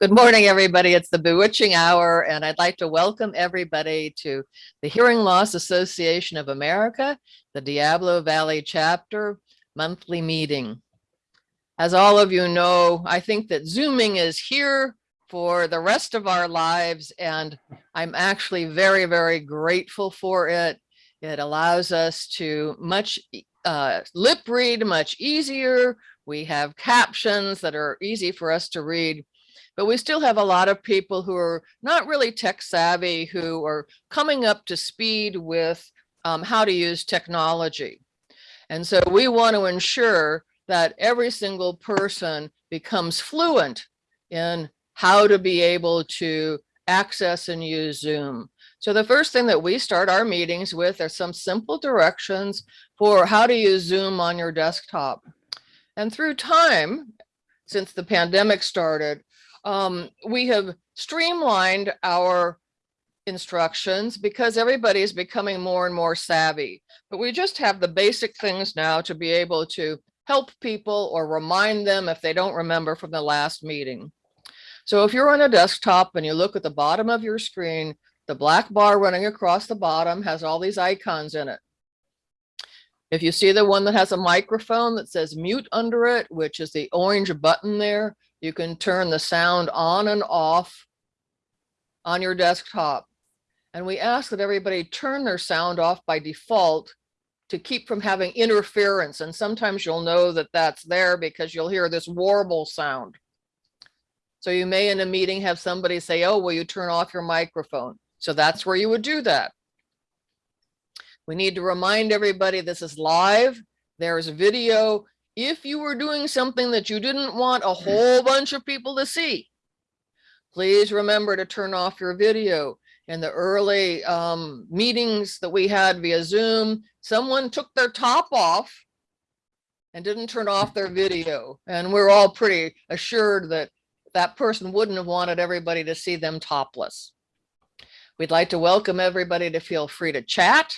Good morning, everybody. It's the bewitching hour, and I'd like to welcome everybody to the Hearing Loss Association of America, the Diablo Valley chapter monthly meeting. As all of you know, I think that Zooming is here for the rest of our lives, and I'm actually very, very grateful for it. It allows us to much uh, lip read much easier. We have captions that are easy for us to read but we still have a lot of people who are not really tech savvy, who are coming up to speed with um, how to use technology. And so we want to ensure that every single person becomes fluent in how to be able to access and use Zoom. So the first thing that we start our meetings with are some simple directions for how to use Zoom on your desktop. And through time, since the pandemic started, um, we have streamlined our instructions because everybody is becoming more and more savvy. But we just have the basic things now to be able to help people or remind them if they don't remember from the last meeting. So if you're on a desktop and you look at the bottom of your screen, the black bar running across the bottom has all these icons in it. If you see the one that has a microphone that says mute under it, which is the orange button there, you can turn the sound on and off on your desktop. And we ask that everybody turn their sound off by default to keep from having interference. And sometimes you'll know that that's there because you'll hear this warble sound. So you may in a meeting have somebody say, oh, will you turn off your microphone? So that's where you would do that. We need to remind everybody this is live. There's video if you were doing something that you didn't want a whole bunch of people to see, please remember to turn off your video. In the early um, meetings that we had via Zoom, someone took their top off and didn't turn off their video. And we're all pretty assured that that person wouldn't have wanted everybody to see them topless. We'd like to welcome everybody to feel free to chat.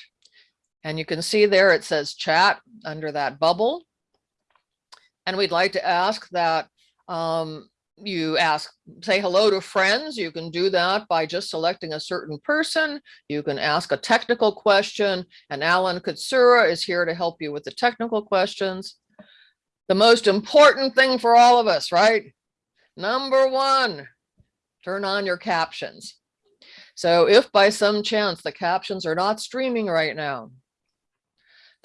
And you can see there it says chat under that bubble. And we'd like to ask that um, you ask, say hello to friends. You can do that by just selecting a certain person. You can ask a technical question and Alan Katsura is here to help you with the technical questions. The most important thing for all of us, right? Number one, turn on your captions. So if by some chance the captions are not streaming right now,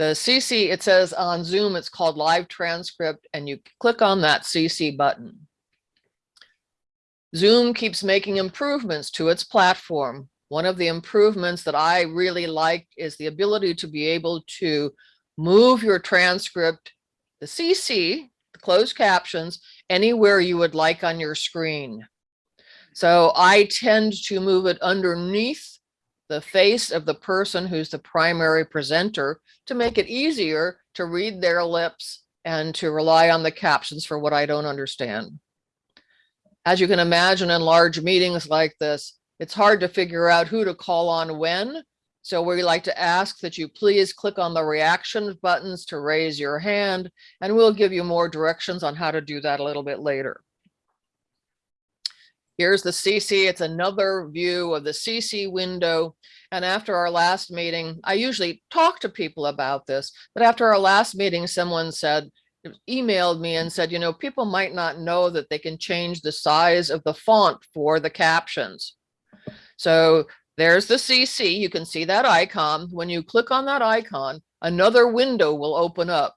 the CC, it says on Zoom, it's called live transcript, and you click on that CC button. Zoom keeps making improvements to its platform. One of the improvements that I really like is the ability to be able to move your transcript, the CC, the closed captions, anywhere you would like on your screen. So I tend to move it underneath the face of the person who's the primary presenter to make it easier to read their lips and to rely on the captions for what I don't understand. As you can imagine in large meetings like this, it's hard to figure out who to call on when. So we like to ask that you please click on the reaction buttons to raise your hand, and we'll give you more directions on how to do that a little bit later. Here's the CC. It's another view of the CC window. And after our last meeting, I usually talk to people about this, but after our last meeting, someone said, emailed me and said, you know, people might not know that they can change the size of the font for the captions. So there's the CC. You can see that icon. When you click on that icon, another window will open up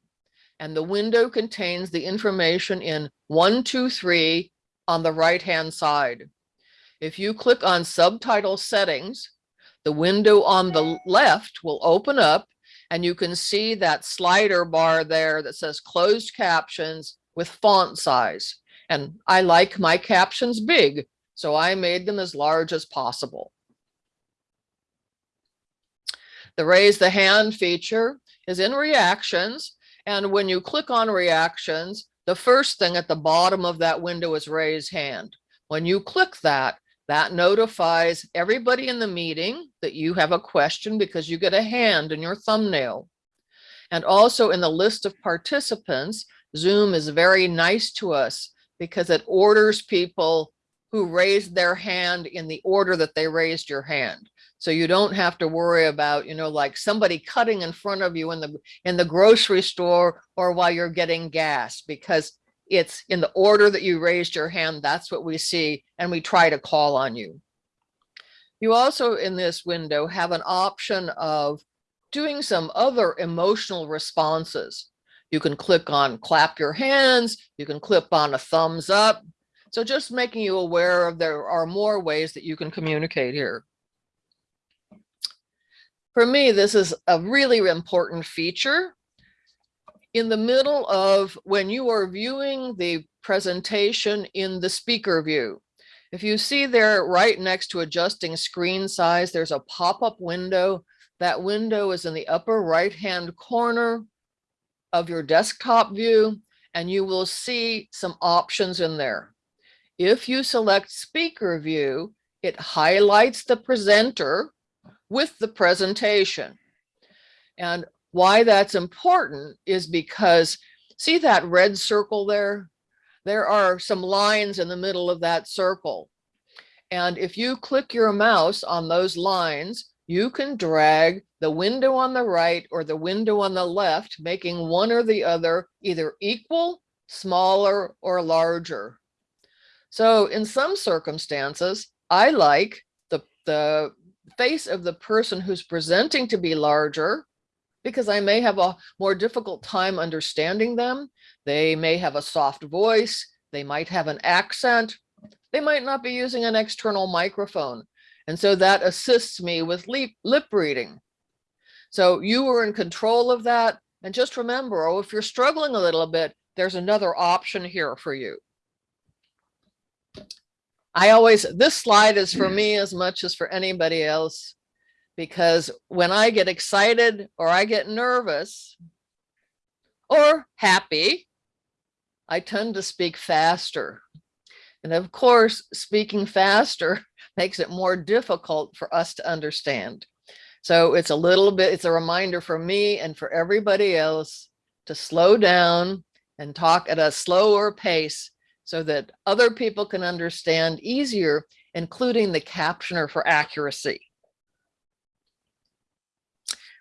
and the window contains the information in one, two, three, on the right-hand side. If you click on subtitle settings, the window on the left will open up and you can see that slider bar there that says closed captions with font size. And I like my captions big, so I made them as large as possible. The raise the hand feature is in reactions. And when you click on reactions, the first thing at the bottom of that window is raise hand. When you click that, that notifies everybody in the meeting that you have a question because you get a hand in your thumbnail. And also in the list of participants, Zoom is very nice to us because it orders people who raised their hand in the order that they raised your hand. So you don't have to worry about, you know, like somebody cutting in front of you in the in the grocery store or while you're getting gas because it's in the order that you raised your hand. That's what we see and we try to call on you. You also in this window have an option of doing some other emotional responses. You can click on clap your hands, you can clip on a thumbs up. So just making you aware of there are more ways that you can communicate here. For me, this is a really important feature. In the middle of when you are viewing the presentation in the speaker view, if you see there right next to adjusting screen size, there's a pop-up window. That window is in the upper right-hand corner of your desktop view, and you will see some options in there. If you select speaker view, it highlights the presenter with the presentation. And why that's important is because see that red circle there? There are some lines in the middle of that circle. And if you click your mouse on those lines, you can drag the window on the right or the window on the left, making one or the other either equal, smaller, or larger. So in some circumstances, I like the, the face of the person who's presenting to be larger because I may have a more difficult time understanding them. They may have a soft voice. They might have an accent. They might not be using an external microphone. And so that assists me with lip, lip reading. So you are in control of that. And just remember, oh, if you're struggling a little bit, there's another option here for you. I always, this slide is for hmm. me as much as for anybody else, because when I get excited or I get nervous or happy, I tend to speak faster. And of course, speaking faster makes it more difficult for us to understand. So it's a little bit, it's a reminder for me and for everybody else to slow down and talk at a slower pace so that other people can understand easier, including the captioner for accuracy.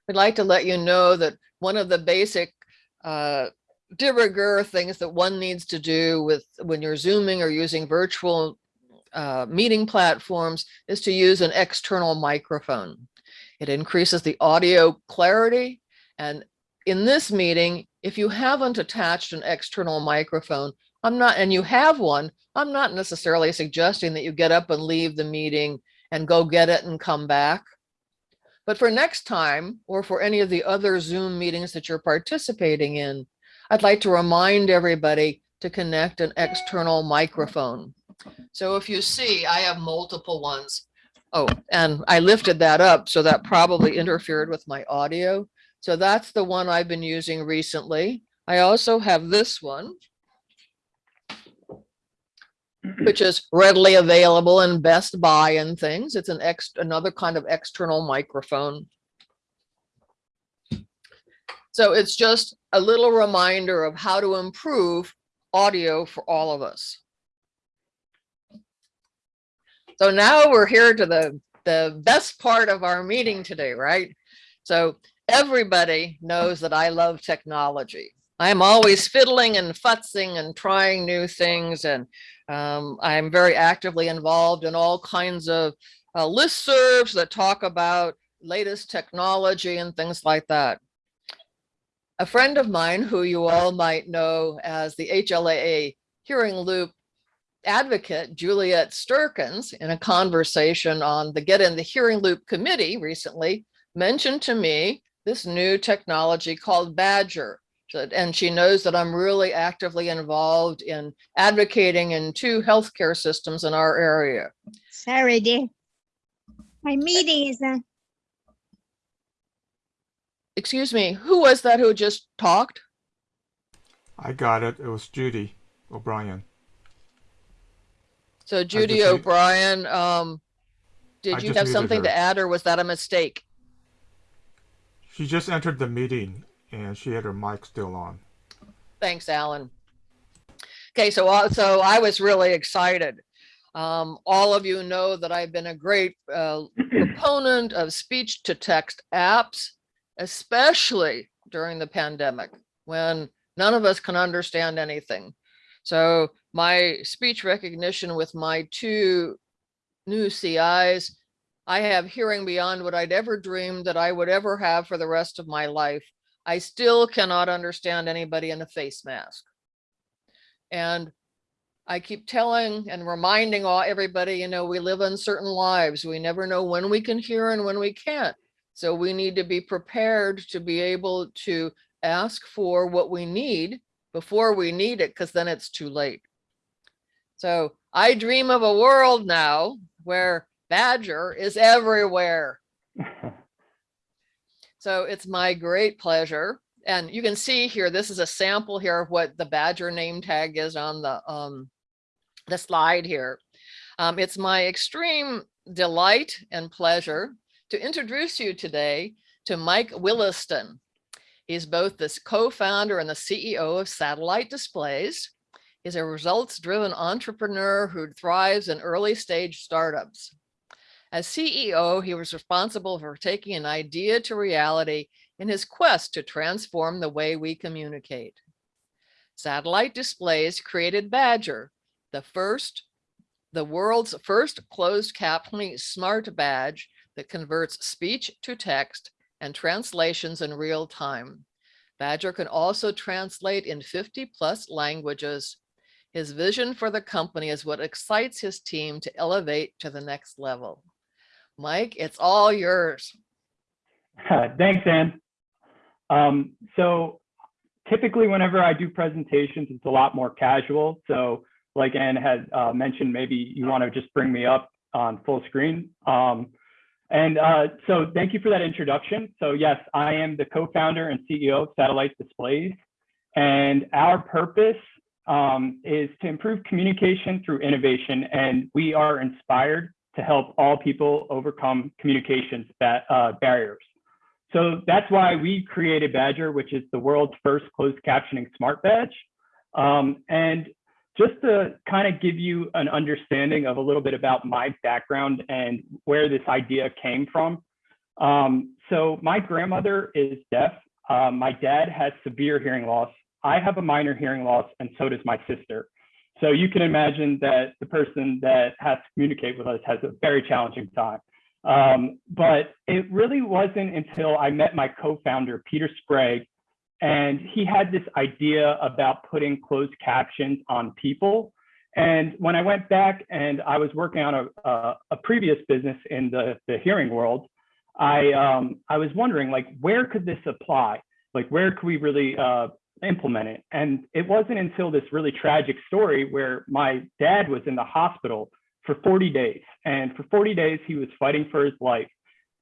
We'd like to let you know that one of the basic uh, de rigueur things that one needs to do with when you're Zooming or using virtual uh, meeting platforms is to use an external microphone. It increases the audio clarity. And in this meeting, if you haven't attached an external microphone, I'm not, and you have one, I'm not necessarily suggesting that you get up and leave the meeting and go get it and come back. But for next time, or for any of the other Zoom meetings that you're participating in, I'd like to remind everybody to connect an external microphone. So if you see, I have multiple ones. Oh, and I lifted that up, so that probably interfered with my audio. So that's the one I've been using recently. I also have this one Mm-hmm. which is readily available in Best Buy and things. It's an ex another kind of external microphone. So it's just a little reminder of how to improve audio for all of us. So now we're here to the, the best part of our meeting today, right? So everybody knows that I love technology. I'm always fiddling and futzing and trying new things and um, I'm very actively involved in all kinds of uh, listservs that talk about latest technology and things like that. A friend of mine who you all might know as the HLAA hearing loop advocate, Juliette Sterkens, in a conversation on the Get in the Hearing Loop committee recently, mentioned to me this new technology called Badger and she knows that I'm really actively involved in advocating in two healthcare systems in our area. Sorry, dear. My meeting is uh, Excuse me, who was that who just talked? I got it. It was Judy O'Brien. So Judy O'Brien, um, I did you have something her. to add or was that a mistake? She just entered the meeting and she had her mic still on. Thanks, Alan. Okay, so, uh, so I was really excited. Um, all of you know that I've been a great uh, proponent of speech to text apps, especially during the pandemic when none of us can understand anything. So my speech recognition with my two new CIs, I have hearing beyond what I'd ever dreamed that I would ever have for the rest of my life. I still cannot understand anybody in a face mask. And I keep telling and reminding all everybody, you know, we live uncertain lives. We never know when we can hear and when we can't. So we need to be prepared to be able to ask for what we need before we need it, because then it's too late. So I dream of a world now where Badger is everywhere. So it's my great pleasure. And you can see here, this is a sample here of what the Badger name tag is on the, um, the slide here. Um, it's my extreme delight and pleasure to introduce you today to Mike Williston. He's both the co-founder and the CEO of Satellite Displays. He's a results-driven entrepreneur who thrives in early stage startups. As CEO, he was responsible for taking an idea to reality in his quest to transform the way we communicate. Satellite Displays created Badger, the first, the world's first closed captioning smart badge that converts speech to text and translations in real time. Badger can also translate in 50 plus languages. His vision for the company is what excites his team to elevate to the next level. Mike, it's all yours. Thanks, Ann. Um, so typically whenever I do presentations, it's a lot more casual. So like Ann had uh, mentioned, maybe you want to just bring me up on full screen. Um, and uh, so thank you for that introduction. So yes, I am the co-founder and CEO of Satellite Displays. And our purpose um, is to improve communication through innovation. And we are inspired to help all people overcome communications uh, barriers. So that's why we created Badger, which is the world's first closed captioning smart badge. Um, and just to kind of give you an understanding of a little bit about my background and where this idea came from. Um, so my grandmother is deaf. Uh, my dad has severe hearing loss. I have a minor hearing loss, and so does my sister. So you can imagine that the person that has to communicate with us has a very challenging time. Um, but it really wasn't until I met my co-founder, Peter Sprague, and he had this idea about putting closed captions on people. And when I went back and I was working on a, a, a previous business in the, the hearing world, I, um, I was wondering like, where could this apply? Like, where could we really uh, implement it? And it wasn't until this really tragic story where my dad was in the hospital for 40 days. And for 40 days, he was fighting for his life.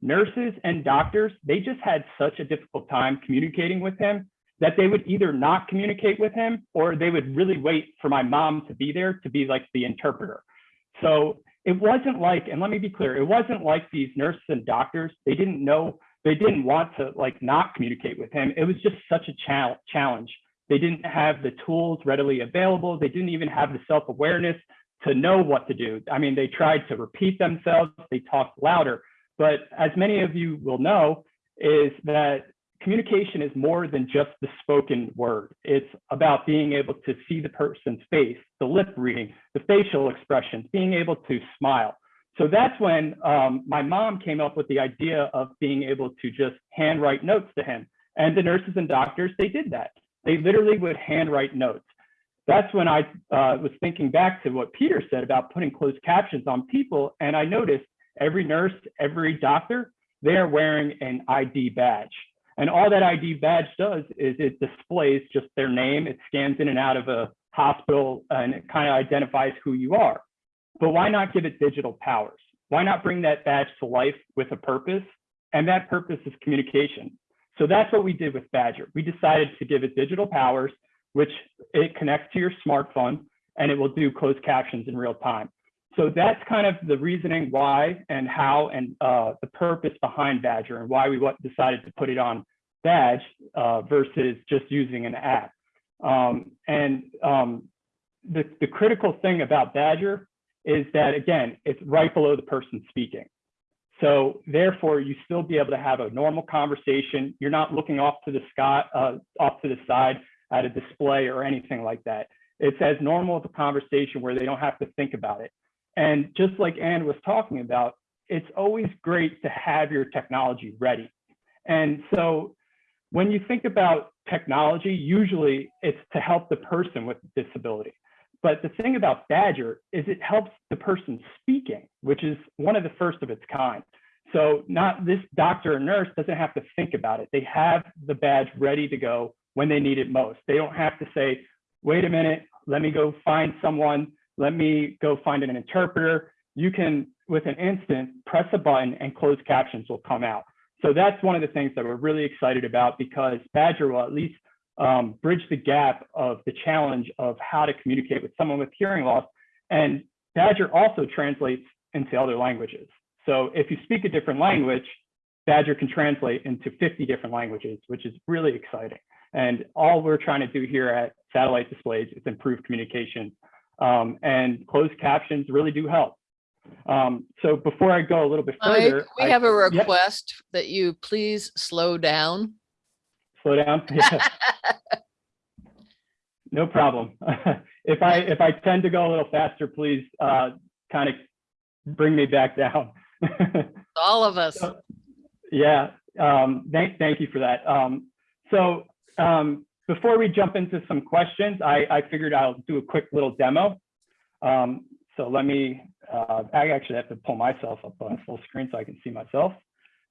Nurses and doctors, they just had such a difficult time communicating with him that they would either not communicate with him or they would really wait for my mom to be there to be like the interpreter. So it wasn't like, and let me be clear, it wasn't like these nurses and doctors, they didn't know, they didn't want to like not communicate with him. It was just such a challenge. They didn't have the tools readily available. They didn't even have the self-awareness to know what to do. I mean, they tried to repeat themselves, they talked louder. But as many of you will know, is that communication is more than just the spoken word. It's about being able to see the person's face, the lip reading, the facial expressions, being able to smile. So that's when um, my mom came up with the idea of being able to just handwrite notes to him. And the nurses and doctors, they did that. They literally would handwrite notes that's when I uh, was thinking back to what Peter said about putting closed captions on people. And I noticed every nurse, every doctor, they're wearing an ID badge. And all that ID badge does is it displays just their name. It scans in and out of a hospital and it kind of identifies who you are. But why not give it digital powers? Why not bring that badge to life with a purpose? And that purpose is communication. So that's what we did with Badger. We decided to give it digital powers which it connects to your smartphone and it will do closed captions in real time. So that's kind of the reasoning why and how and uh, the purpose behind Badger and why we decided to put it on Badge uh, versus just using an app. Um, and um, the, the critical thing about Badger is that, again, it's right below the person speaking. So therefore, you still be able to have a normal conversation. You're not looking off to the sky, uh, off to the side at a display or anything like that. It's as normal of a conversation where they don't have to think about it. And just like Ann was talking about, it's always great to have your technology ready. And so when you think about technology, usually it's to help the person with disability. But the thing about Badger is it helps the person speaking, which is one of the first of its kind. So not this doctor or nurse doesn't have to think about it. They have the badge ready to go when they need it most. They don't have to say, wait a minute, let me go find someone, let me go find an interpreter. You can, with an instant, press a button and closed captions will come out. So that's one of the things that we're really excited about because Badger will at least um, bridge the gap of the challenge of how to communicate with someone with hearing loss. And Badger also translates into other languages. So if you speak a different language, Badger can translate into 50 different languages, which is really exciting. And all we're trying to do here at Satellite Displays is improve communication. Um, and closed captions really do help. Um, so before I go a little bit Mike, further, we I- have a Yep. request that you please slow down. Slow down. Yeah. No problem. If I, if I tend to go a little faster, please, uh, kind of bring me back down. All of us. So- Yeah, um, thank, thank you for that. Um, so, um, before we jump into some questions, I, I figured I'll do a quick little demo. Um, so let me, uh, I actually have to pull myself up on full screen so I can see myself.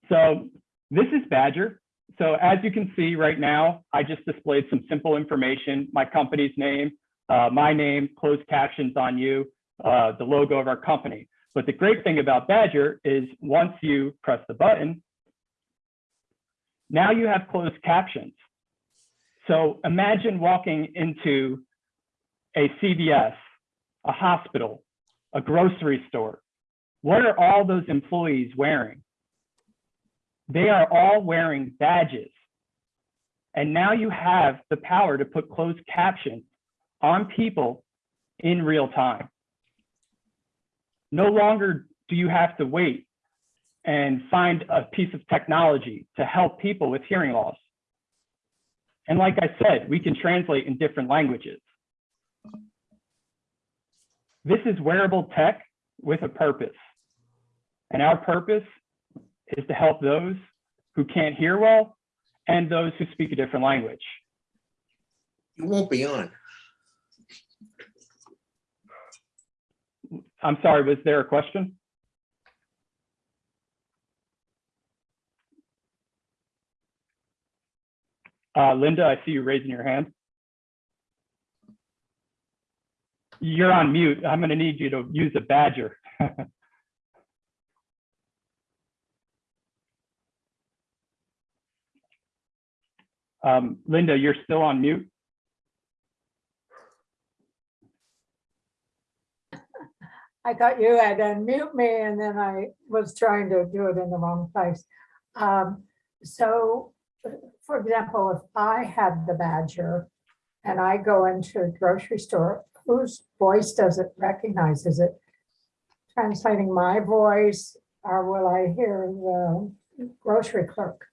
So this is Badger. So as you can see right now, I just displayed some simple information, my company's name, uh, my name, closed captions on you, uh, the logo of our company. But the great thing about Badger is once you press the button, now you have closed captions. So imagine walking into a CVS, a hospital, a grocery store. What are all those employees wearing? They are all wearing badges. And now you have the power to put closed captions on people in real time. No longer do you have to wait and find a piece of technology to help people with hearing loss. And like I said, we can translate in different languages. This is wearable tech with a purpose. And our purpose is to help those who can't hear well and those who speak a different language. You won't be on. I'm sorry, was there a question? Uh, Linda, I see you raising your hand. You're on mute. I'm going to need you to use a badger. um, Linda, you're still on mute. I thought you had unmute me and then I was trying to do it in the wrong place. Um, so, for example, if I had the Badger and I go into a grocery store, whose voice does it recognize? Is it translating my voice or will I hear the grocery clerk?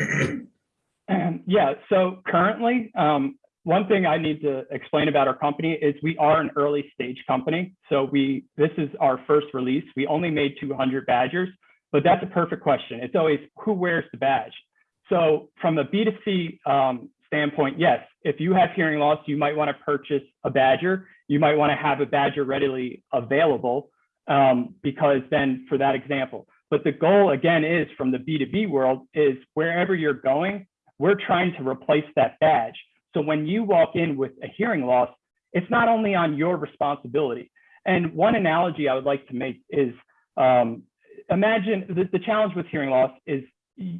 Yeah, so currently, um, one thing I need to explain about our company is we are an early stage company. So we, this is our first release. We only made 200 badgers, but that's a perfect question. It's always who wears the badge. So from a B2C um, standpoint, yes, if you have hearing loss, you might want to purchase a badger. You might want to have a badger readily available um, because then for that example. But the goal again is from the B2B world is wherever you're going, we're trying to replace that badge. So when you walk in with a hearing loss, it's not only on your responsibility. And one analogy I would like to make is um, imagine the, the challenge with hearing loss is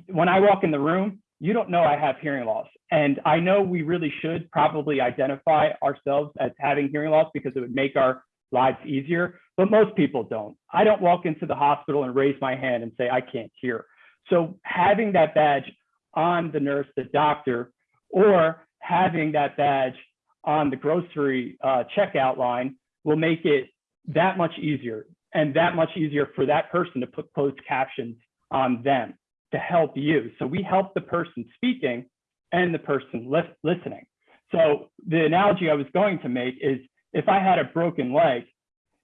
when I walk in the room, you don't know I have hearing loss. And I know we really should probably identify ourselves as having hearing loss because it would make our lives easier, but most people don't. I don't walk into the hospital and raise my hand and say, I can't hear. So having that badge on the nurse, the doctor, or having that badge on the grocery uh, checkout line will make it that much easier and that much easier for that person to put closed captions on them to help you. So we help the person speaking and the person lis- listening. So the analogy I was going to make is if I had a broken leg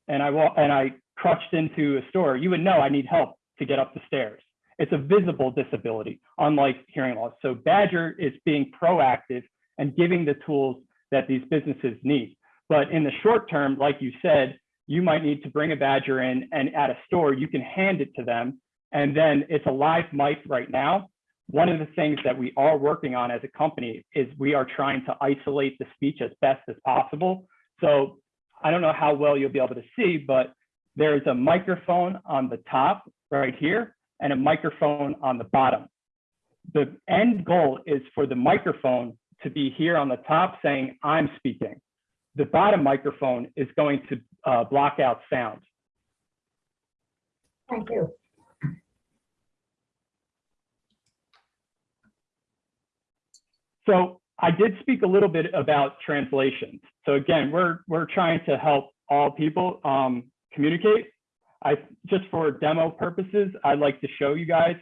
and I and I crutched into a store, you would know I need help to get up the stairs. It's a visible disability, unlike hearing loss. So Badger is being proactive and giving the tools that these businesses need. But in the short term, like you said, you might need to bring a Badger in and at a store, you can hand it to them. And then it's a live mic right now. One of the things that we are working on as a company is we are trying to isolate the speech as best as possible. So I don't know how well you'll be able to see, but there's a microphone on the top right here and a microphone on the bottom. The end goal is for the microphone to be here on the top saying, I'm speaking. The bottom microphone is going to uh, block out sound. Thank you. So I did speak a little bit about translations. So again, we're we're trying to help all people um, communicate. I just for demo purposes, I'd like to show you guys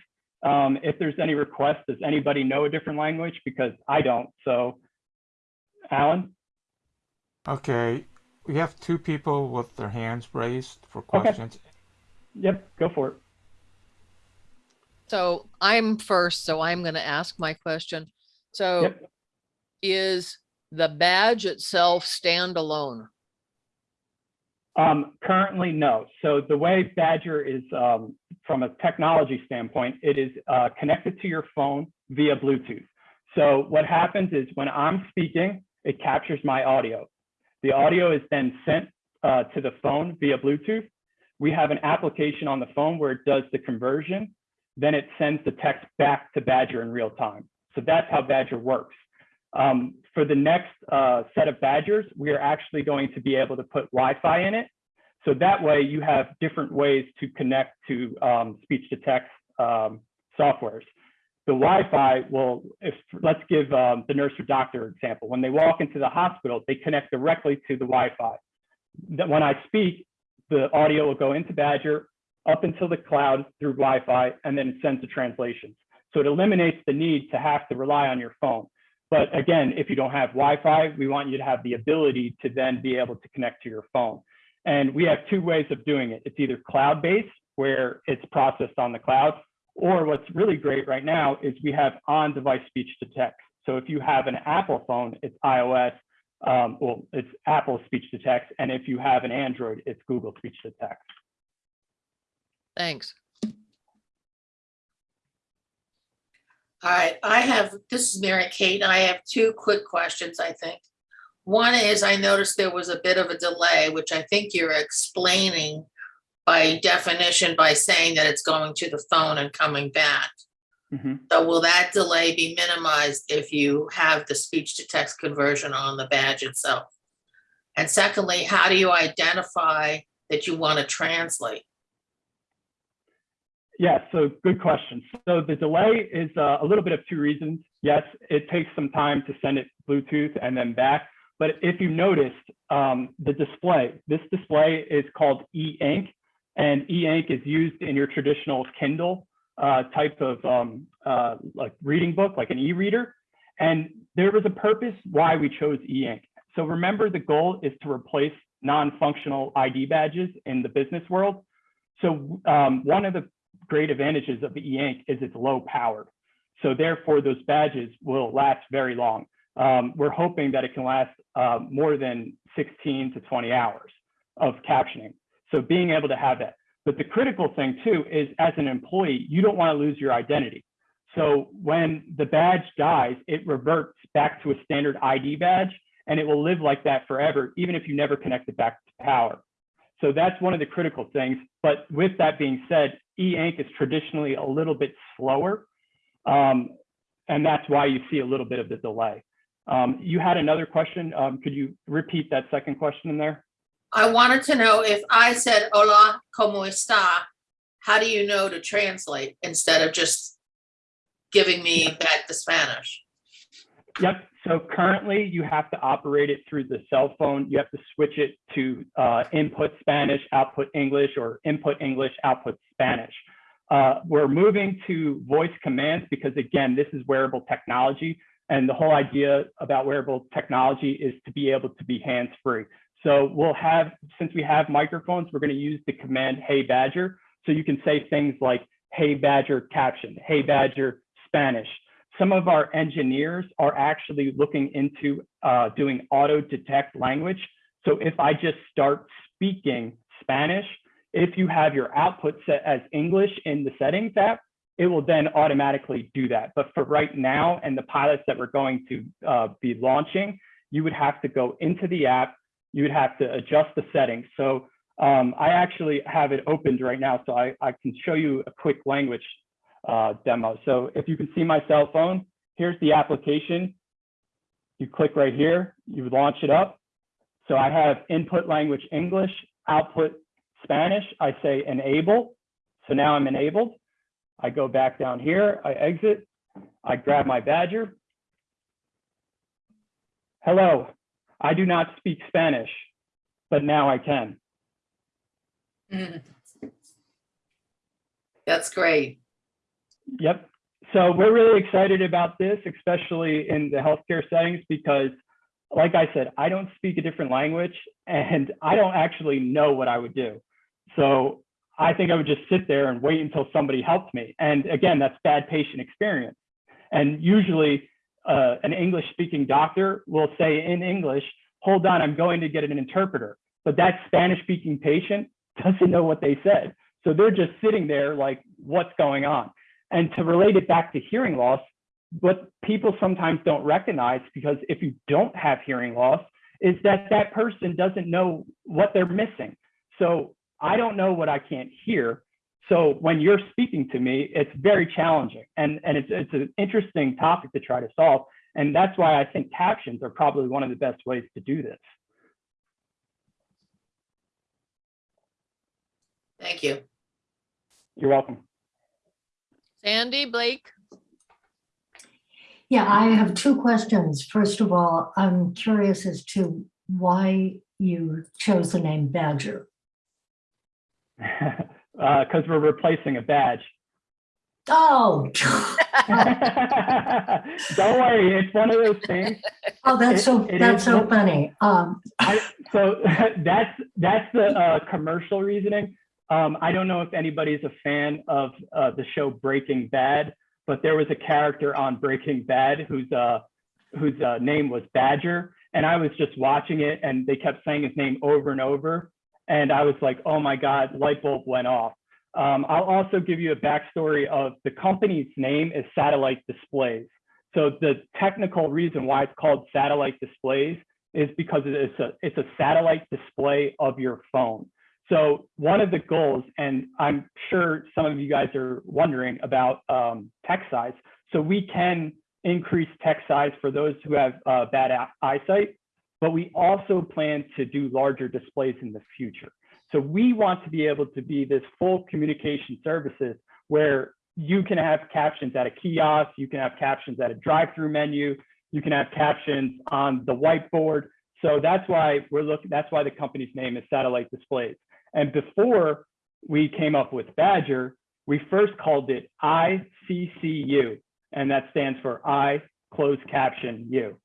um, if there's any requests. Does anybody know a different language? Because I don't. So, Alan. Okay, we have two people with their hands raised for questions. Okay. Yep, go for it. So I'm first, so I'm going to ask my question. So Yep. is the badge itself standalone? Um, currently, no. So the way Badger is, um, from a technology standpoint, it is uh, connected to your phone via Bluetooth. So what happens is when I'm speaking, it captures my audio. The audio is then sent uh, to the phone via Bluetooth. We have an application on the phone where it does the conversion. Then it sends the text back to Badger in real time. So that's how Badger works. Um, for the next uh, set of Badgers, we are actually going to be able to put Wi-Fi in it. So that way you have different ways to connect to um, speech to text um, softwares. The Wi-Fi will, if let's give um, the nurse or doctor example. When they walk into the hospital, they connect directly to the Wi-Fi. When I speak, the audio will go into Badger up until the cloud through Wi-Fi, and then sends the translations. So it eliminates the need to have to rely on your phone. But again, if you don't have Wi-Fi, we want you to have the ability to then be able to connect to your phone. And we have two ways of doing it. It's either cloud-based, where it's processed on the cloud, or what's really great right now is we have on-device speech to text. So if you have an Apple phone, it's iOS, um, well, it's Apple speech to text. And if you have an Android, it's Google speech to text. Thanks. All right, I have, this is Mary Kate, and I have two quick questions, I think. One is, I noticed there was a bit of a delay, which I think you're explaining by definition by saying that it's going to the phone and coming back. Mhm. So will that delay be minimized if you have the speech to text conversion on the badge itself? And secondly, how do you identify that you want to translate? Yeah, so good question. So the delay is uh, a little bit of two reasons. Yes, it takes some time to send it Bluetooth and then back. But if you noticed, um, the display, this display is called e-ink, and e-ink is used in your traditional Kindle uh, type of um, uh, like reading book, like an e-reader. And there was a purpose why we chose e-ink. So remember, the goal is to replace non-functional ID badges in the business world. So um, one of the great advantages of the e-ink is it's low powered. So therefore, those badges will last very long. Um, we're hoping that it can last uh, more than 16 to 20 hours of captioning. So being able to have that. But the critical thing too is as an employee, you don't want to lose your identity. So when the badge dies, it reverts back to a standard ID badge and it will live like that forever, even if you never connect it back to power. So that's one of the critical things. But with that being said, e-ink is traditionally a little bit slower. Um, and that's why you see a little bit of the delay. Um, you had another question. Um, could you repeat that second question in there? I wanted to know if I said hola, como está, how do you know to translate instead of just giving me back the Spanish? Yep. So currently you have to operate it through the cell phone. You have to switch it to uh, input Spanish, output English, or input English, output Spanish. Uh, we're moving to voice commands because again, this is wearable technology. And the whole idea about wearable technology is to be able to be hands-free. So we'll have, since we have microphones, we're gonna use the command, hey Badger. So you can say things like, hey Badger caption, hey Badger Spanish. Some of our engineers are actually looking into uh, doing auto detect language. So if I just start speaking Spanish, if you have your output set as English in the settings app, it will then automatically do that. But for right now and the pilots that we're going to uh, be launching, you would have to go into the app, you would have to adjust the settings. So um, I actually have it opened right now, so I, I can show you a quick language uh, demo. So if you can see my cell phone, here's the application. You click right here, you launch it up. So I have input language English, output Spanish. I say enable. So now I'm enabled. I go back down here, I exit, I grab my badger. Hello, I do not speak Spanish, but now I can. Mm. That's great. Yep. So we're really excited about this, especially in the healthcare settings, because like I said, I don't speak a different language and I don't actually know what I would do. So I think I would just sit there and wait until somebody helped me. And again, that's bad patient experience. And usually uh, an English speaking doctor will say in English, hold on, I'm going to get an interpreter. But that Spanish speaking patient doesn't know what they said. So they're just sitting there like, what's going on? And to relate it back to hearing loss, what people sometimes don't recognize, because if you don't have hearing loss, is that that person doesn't know what they're missing. So I don't know what I can't hear. So when you're speaking to me, it's very challenging. And, and it's, it's an interesting topic to try to solve. And that's why I think captions are probably one of the best ways to do this. Thank you. You're welcome. Sandy, Blake? Yeah, I have two questions. First of all, I'm curious as to why you chose the name Badger. Because uh, we're replacing a badge. Oh, Don't worry, it's one of those things. oh, that's so, It- it that's is so funny. Um, I, so that's that's the uh, commercial reasoning. Um, I don't know if anybody's a fan of uh, the show Breaking Bad, but there was a character on Breaking Bad whose uh, whose uh, name was Badger, and I was just watching it, and they kept saying his name over and over, and I was like, oh my god, light bulb went off. Um, I'll also give you a backstory of the company's name is Satellite Displays. So the technical reason why it's called Satellite Displays is because it's a it's a satellite display of your phone. So one of the goals, and I'm sure some of you guys are wondering about um, text size. So we can increase text size for those who have uh, bad eyesight, but we also plan to do larger displays in the future. So we want to be able to be this full communication services where you can have captions at a kiosk, you can have captions at a drive-through menu, you can have captions on the whiteboard. So that's why we're looking, that's why the company's name is Satellite Displays. And before we came up with Badger, we first called it ICCU, and that stands for I closed caption U.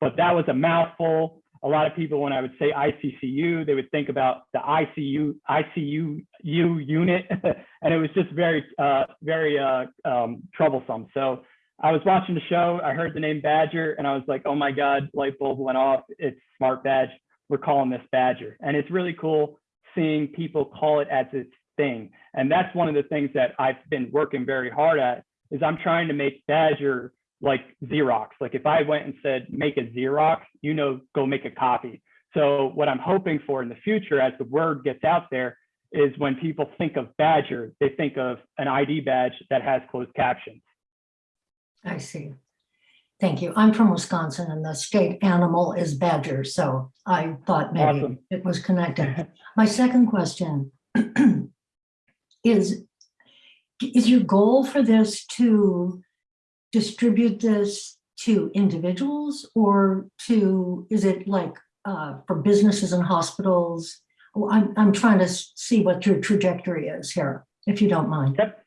But that was a mouthful. A lot of people, when I would say ICCU, they would think about the ICU ICU U unit, and it was just very, uh, very uh, um, troublesome. So I was watching the show, I heard the name Badger, and I was like, oh my God, light bulb went off. It's Smart Badge. We're calling this Badger. And it's really cool seeing people call it as its thing. And that's one of the things that I've been working very hard at is I'm trying to make Badger like Xerox. Like if I went and said, make a Xerox, you know, go make a copy. So what I'm hoping for in the future as the word gets out there is when people think of Badger, they think of an ID badge that has closed captions. I see. Thank you. I'm from Wisconsin and the state animal is badger, so I thought maybe Awesome. it was connected. My second question is, is your goal for this to distribute this to individuals or to, is it like uh, for businesses and hospitals? Oh, I'm, I'm trying to see what your trajectory is here, if you don't mind. Yep.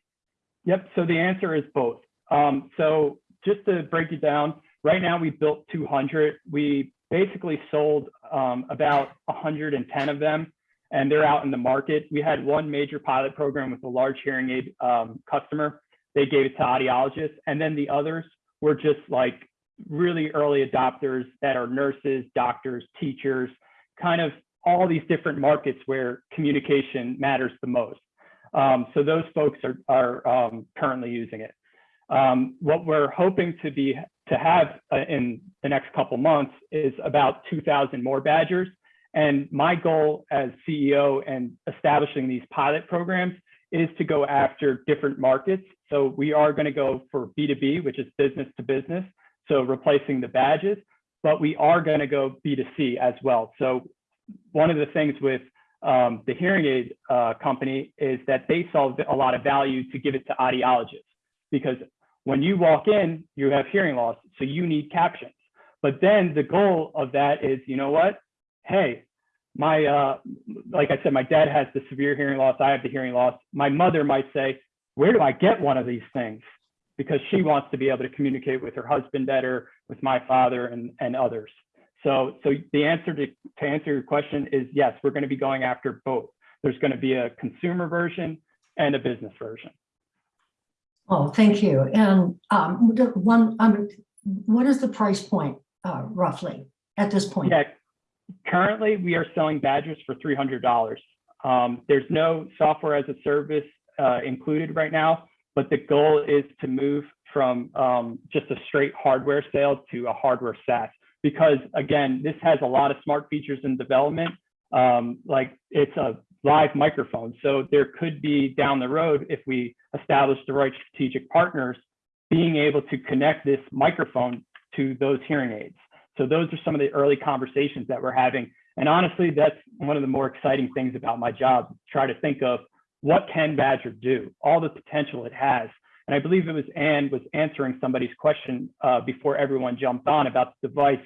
Yep. So the answer is both. Um, so just to break it down, right now we built 200. We basically sold um, about 110 of them and they're out in the market. We had one major pilot program with a large hearing aid um, customer. They gave it to audiologists and then the others were just like really early adopters that are nurses, doctors, teachers, kind of all these different markets where communication matters the most. Um, so those folks are, are um, currently using it. Um, what we're hoping to be to have uh, in the next couple months is about 2,000 more badgers. And my goal as CEO and establishing these pilot programs is to go after different markets. So we are going to go for B2B, which is business to business. So replacing the badges, but we are going to go B2C as well. So one of the things with um, the hearing aid uh, company is that they saw a lot of value to give it to audiologists because when you walk in, you have hearing loss, so you need captions. But then the goal of that is, you know what? Hey, my, uh, like I said, my dad has the severe hearing loss. I have the hearing loss. My mother might say, where do I get one of these things? Because she wants to be able to communicate with her husband better, with my father and, and others. So, so the answer to, to answer your question is yes, we're going to be going after both. There's going to be a consumer version and a business version. Oh, thank you. And um, one, um, what is the price point uh, roughly at this point? Yeah, currently we are selling badges for $300. Um, there's no software as a service uh, included right now, but the goal is to move from um, just a straight hardware sale to a hardware SaaS. Because again, this has a lot of smart features in development. Um, like it's a live microphone. So there could be down the road, if we establish the right strategic partners, being able to connect this microphone to those hearing aids. So those are some of the early conversations that we're having. And honestly, that's one of the more exciting things about my job, try to think of what can Badger do, all the potential it has. And I believe it was Anne was answering somebody's question uh, before everyone jumped on about the device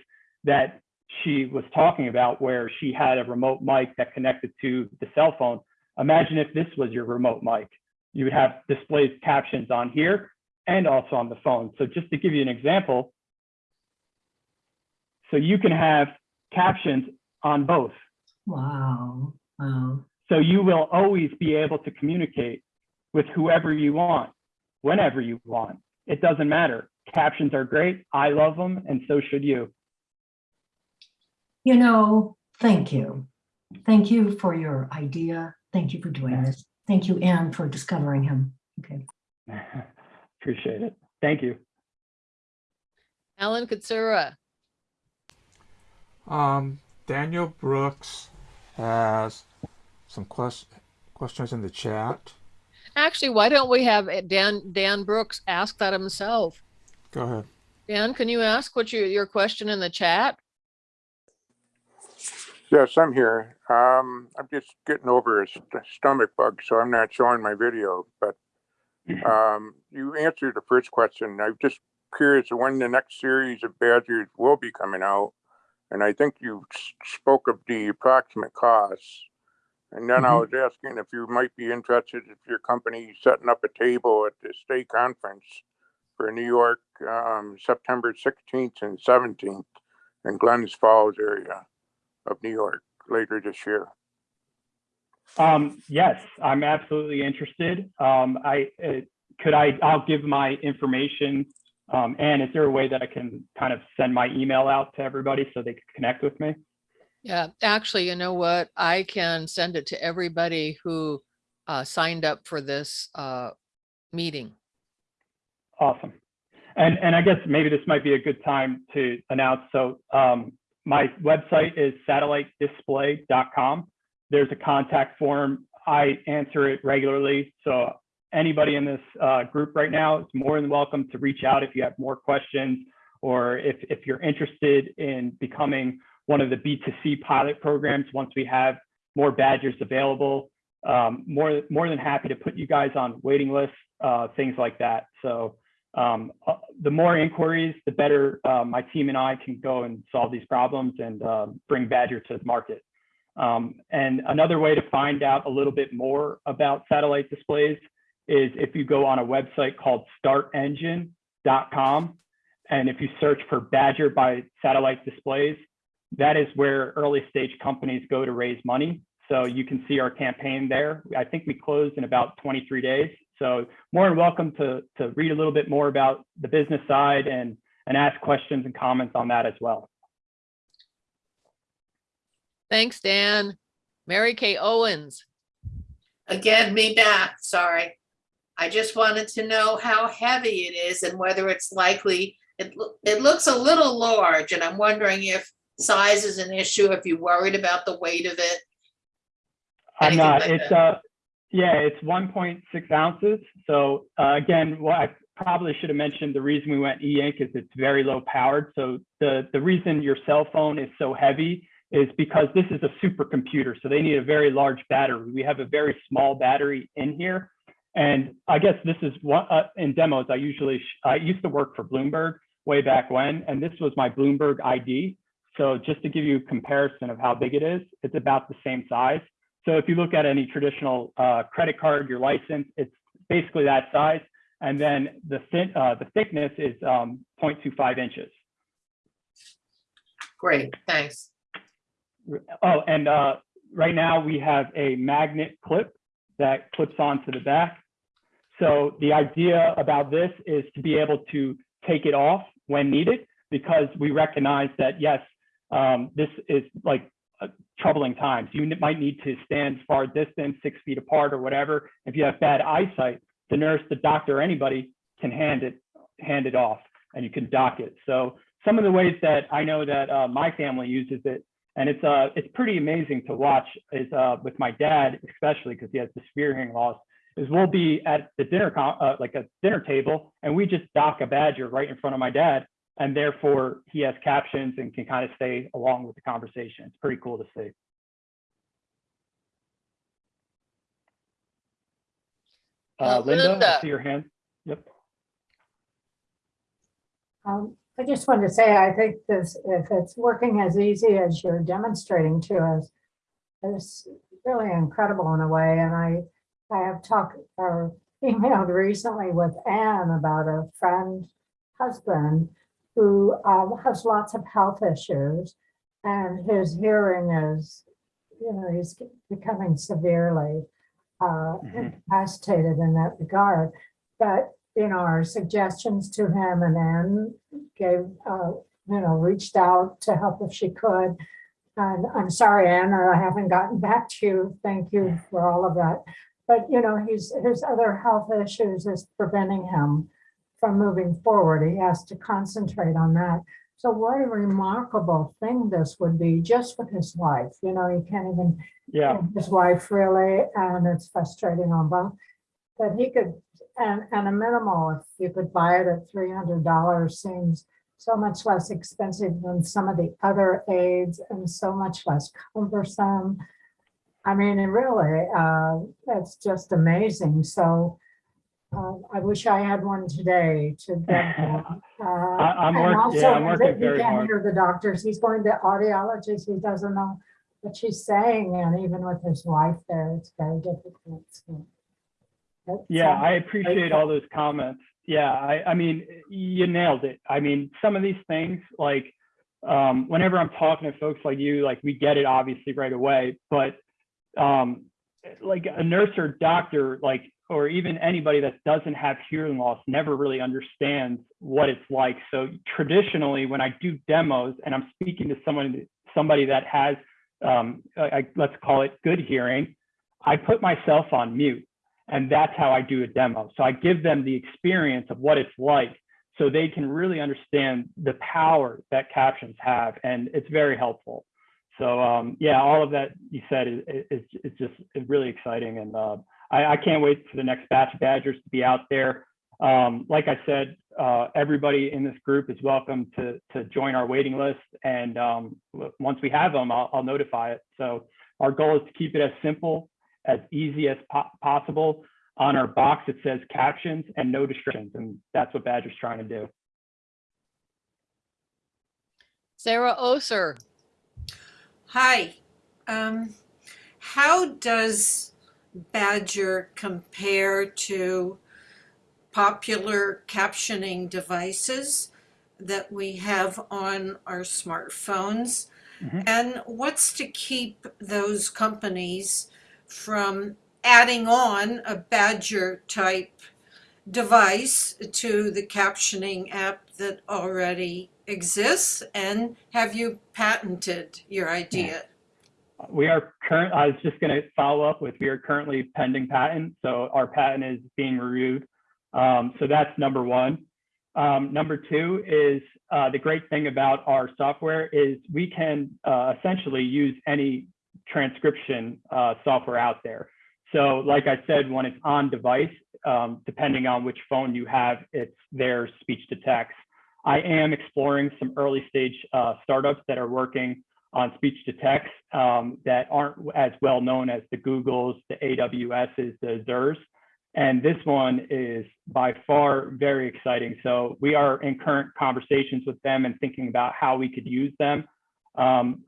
that she was talking about where she had a remote mic that connected to the cell phone. Imagine if this was your remote mic. You would have displayed captions on here and also on the phone. So just to give you an example, so you can have captions on both. Wow, wow. So you will always be able to communicate with whoever you want, whenever you want. It doesn't matter. Captions are great. I love them, and so should you. You know, thank you. Thank you for your idea. Thank you for doing this. Thank you, Anne, for discovering him. Okay. Appreciate it. Thank you. Alan Katsura. Um, Daniel Brooks has some quest questions in the chat. Actually, why don't we have uh, Dan, Dan Brooks ask that himself? Go ahead. Dan, can you ask what your, your question in the chat? Yes, I'm here. Um, I'm just getting over a st- stomach bug, so I'm not showing my video, but um, you answered the first question. I'm just curious when the next series of Badgers will be coming out. And I think you s- spoke of the approximate costs. And then I Mhm. was asking if you might be interested if your company setting up a table at the state conference for New York, um, September 16th and 17th in Glens Falls area of New York later this year. Um, yes, I'm absolutely interested. Um, I uh, could I I'll give my information. Um, and is there a way that I can kind of send my email out to everybody so they can connect with me? Yeah, actually, you know what? I can send it to everybody who uh, signed up for this uh, meeting. Awesome. And and I guess maybe this might be a good time to announce. So um, my website is satellitedisplay.com. There's a contact form. I answer it regularly. So anybody in this uh, group right now is more than welcome to reach out if you have more questions or if, if you're interested in becoming one of the B2C pilot programs once we have more badgers available. Um, more, more than happy to put you guys on waiting lists, uh, things like that. So um, uh, the more inquiries, the better uh, my team and I can go and solve these problems and uh, bring Badger to the market. Um, and another way to find out a little bit more about satellite displays is if you go on a website called startengine.com. And if you search for Badger by satellite displays, that is where early stage companies go to raise money. So you can see our campaign there. I think we closed in about 23 days. So more than welcome to, to read a little bit more about the business side and, and ask questions and comments on that as well. Thanks, Dan. Mary Kay Owens. Again, me back, sorry. I just wanted to know how heavy it is and whether it's likely, it, it looks a little large and I'm wondering if size is an issue, if you're worried about the weight of it. I'm not, like it's, that. uh, yeah, it's 1.6 ounces. So uh, again, what I probably should have mentioned, the reason we went e-ink is it's very low powered. So the, the reason your cell phone is so heavy is because this is a supercomputer. So they need a very large battery. We have a very small battery in here. And I guess this is what, uh, in demos, I usually, I used to work for Bloomberg way back when, and this was my Bloomberg ID. So just to give you a comparison of how big it is, it's about the same size. So if you look at any traditional uh, credit card, your license, it's basically that size. And then the thin, uh, the thickness is um, 0.25 inches. Great, thanks. Oh, and uh, right now we have a magnet clip that clips onto the back. So the idea about this is to be able to take it off when needed because we recognize that, yes, um, this is like troubling times. You might need to stand far distance, six feet apart or whatever. If you have bad eyesight, the nurse, the doctor, anybody can hand it, hand it off and you can dock it. So some of the ways that I know that uh, my family uses it and it's uh it's pretty amazing to watch is uh with my dad especially because he has the severe hearing loss is we'll be at the dinner uh, like a dinner table and we just dock a badger right in front of my dad and therefore he has captions and can kind of stay along with the conversation it's pretty cool to see uh, linda, Linda. I see your hand yep Um, I just wanted to say, I think this, if it's working as easy as you're demonstrating to us, it's really incredible in a way. And I, I have talked or emailed recently with Anne about a friend husband who um, has lots of health issues and his hearing is, you know, he's becoming severely uh, Mhm. incapacitated in that regard. But you know, our suggestions to him and then gave, uh, you know, reached out to help if she could. And I'm sorry, Anne, I haven't gotten back to you. Thank you for all of that. But, you know, he's, his other health issues is preventing him from moving forward. He has to concentrate on that. So what a remarkable thing this would be just with his wife. You know, he can't even yeah his wife really, and it's frustrating on both. But he could, and, and a minimal, if you could buy it at three hundred dollars seems so much less expensive than some of the other aids and so much less cumbersome. I mean, it really, uh, that's just amazing. So uh, I wish I had one today to get one. Uh, I'm work- also, yeah, I'm working he very can't hard. hear the doctors. He's going to audiologists. He doesn't know what she's saying, and even with his wife there, it's very difficult. so. Yeah, um, I appreciate all those comments. Yeah, I, I mean, you nailed it. I mean, some of these things, like, um, whenever I'm talking to folks like you, like, we get it obviously right away, but, um, like a nurse or doctor, like, or even anybody that doesn't have hearing loss never really understands what it's like. So traditionally, when I do demos and I'm speaking to someone, somebody that has, um, I, let's call it good hearing, I put myself on mute and that's how I do a demo. So I give them the experience of what it's like so they can really understand the power that captions have. And it's very helpful. So um, yeah, all of that you said is, is, is just really exciting. And uh, I, I can't wait for the next batch of Badgers to be out there. Um, like I said, uh, everybody in this group is welcome to, to join our waiting list. And um, once we have them, I'll, I'll notify it. So our goal is to keep it as simple, as easy as po- possible. on our box, it says captions and no distractions, and that's what Badger's trying to do. Sarah Oser. Hi. Um, how does Badger compare to popular captioning devices that we have on our smartphones? Mhm. And what's to keep those companies from adding on a Badger type device to the captioning app that already exists? And have you patented your idea? We are current, I was just going to follow up with, we are currently pending patent. So our patent is being reviewed. Um, so that's number one. Um, number two is uh, the great thing about our software is we can uh, essentially use any transcription uh, software out there. So like I said, when it's on device, um, depending on which phone you have, it's their speech to text. I am exploring some early stage uh, startups that are working on speech to text um, that aren't as well known as the Googles, the AWSs, the Azures. And this one is by far very exciting. So we are in current conversations with them and thinking about how we could use them. Um,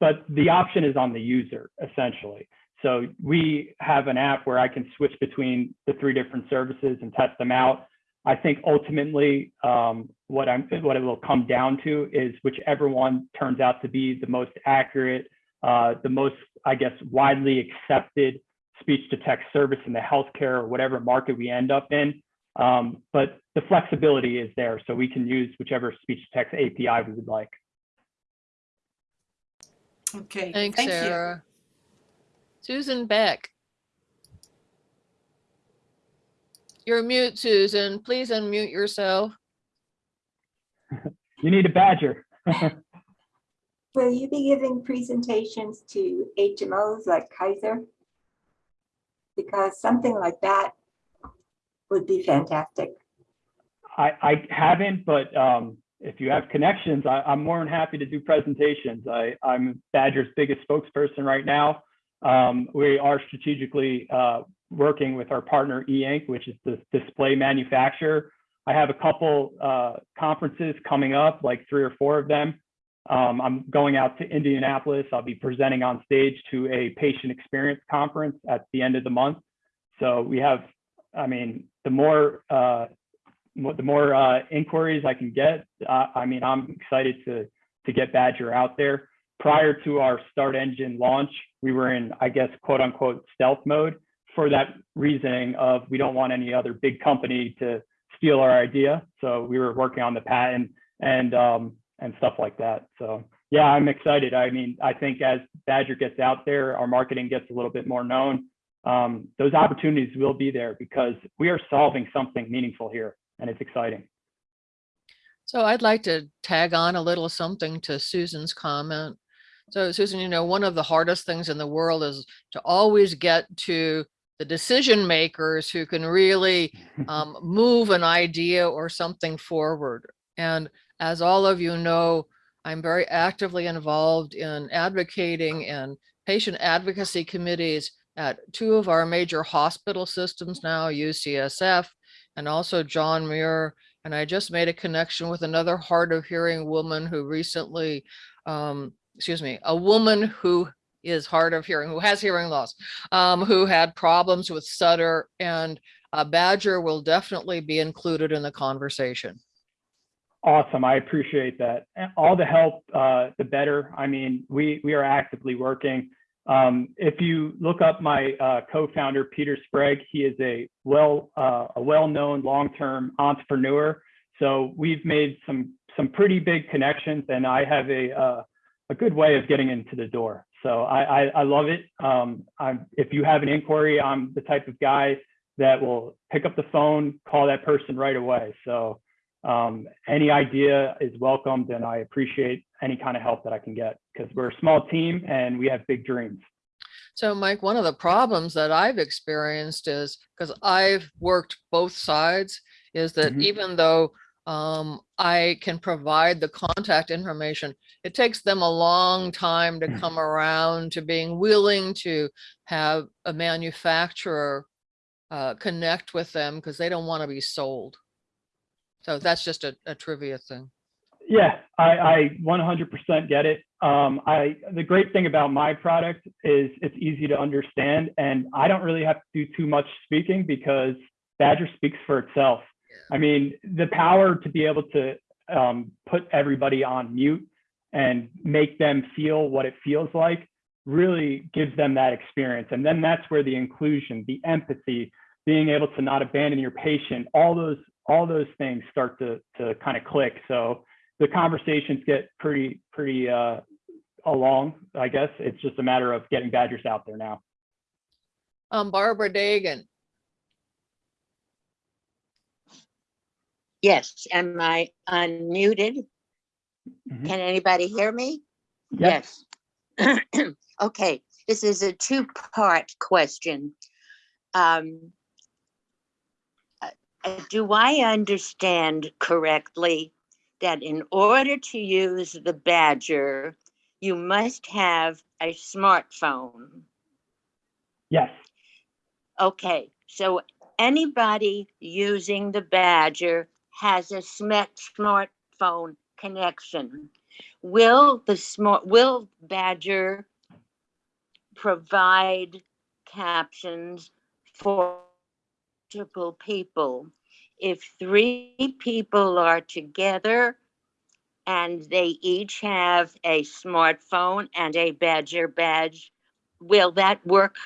but the option is on the user essentially. So we have an app where I can switch between the three different services and test them out. I think ultimately um, what I'm what it will come down to is whichever one turns out to be the most accurate, uh, the most I guess widely accepted speech to text service in the healthcare or whatever market we end up in. Um, but the flexibility is there, so we can use whichever speech to text API we would like. Okay, Thanks, thank you. Sarah. Susan Beck. You're mute, Susan. Please unmute yourself. You need a badger. Will you be giving presentations to HMOs like Kaiser? Because something like that would be fantastic. I, I haven't, but um, if you have connections, I, I'm more than happy to do presentations. I, I'm Badger's biggest spokesperson right now. Um, we are strategically uh, working with our partner E-Ink, which is the display manufacturer. I have a couple uh, conferences coming up, like three or four of them. Um, I'm going out to Indianapolis. I'll be presenting on stage to a patient experience conference at the end of the month. So we have, I mean, the more uh, the more uh, inquiries I can get, I mean, I'm excited to to get Badger out there. Prior to our Start Engine launch, we were in, I guess, quote unquote, stealth mode for that reasoning of we don't want any other big company to steal our idea. So we were working on the patent and um, and stuff like that. So yeah, I'm excited. I mean, I think as Badger gets out there, our marketing gets a little bit more known. Um, those opportunities will be there because we are solving something meaningful here, and it's exciting. So I'd like to tag on a little something to Susan's comment. So Susan, you know, one of the hardest things in the world is to always get to the decision makers who can really um, move an idea or something forward. And as all of you know, I'm very actively involved in advocating and patient advocacy committees at two of our major hospital systems now, UCSF and also John Muir. And I just made a connection with another hard of hearing woman who recently, um, excuse me, a woman who is hard of hearing, who has hearing loss, um, who had problems with stutter and uh, Badger will definitely be included in the conversation. Awesome. I appreciate that. All the help, uh, the better. I mean, we we are actively working. Um, if you look up my uh, co-founder Peter Sprague, he is a well uh, a well-known long-term entrepreneur. So we've made some some pretty big connections, and I have a uh, a good way of getting into the door. So I I, I love it. Um, I'm, if you have an inquiry, I'm the type of guy that will pick up the phone, call that person right away. So um, any idea is welcomed and I appreciate any kind of help that I can get because we're a small team and we have big dreams. So Mike, one of the problems that I've experienced is because I've worked both sides is that Mhm. even though um, I can provide the contact information, it takes them a long time to come around to being willing to have a manufacturer uh, connect with them because they don't want to be sold. So that's just a, a trivia thing. Yeah, I, I 100% get it. Um, I the great thing about my product is it's easy to understand, and I don't really have to do too much speaking because Badger speaks for itself. I mean, the power to be able to um, put everybody on mute and make them feel what it feels like really gives them that experience. And then that's where the inclusion, the empathy, being able to not abandon your patient, all those all those things start to to kind of click. So the conversations get pretty pretty uh, along. I guess it's just a matter of getting Badgers out there now. Um, Barbara Dagan, Yes, am I unmuted? Mhm. Can anybody hear me? Yes. Yes. Okay, this is a two-part question. Um, uh, uh, Do I understand correctly that in order to use the Badger, you must have a smartphone? Yes. Okay, so anybody using the Badger has a smart smartphone connection. Will the smart, will Badger provide captions for multiple people? If three people are together and they each have a smartphone and a Badger badge, will that work?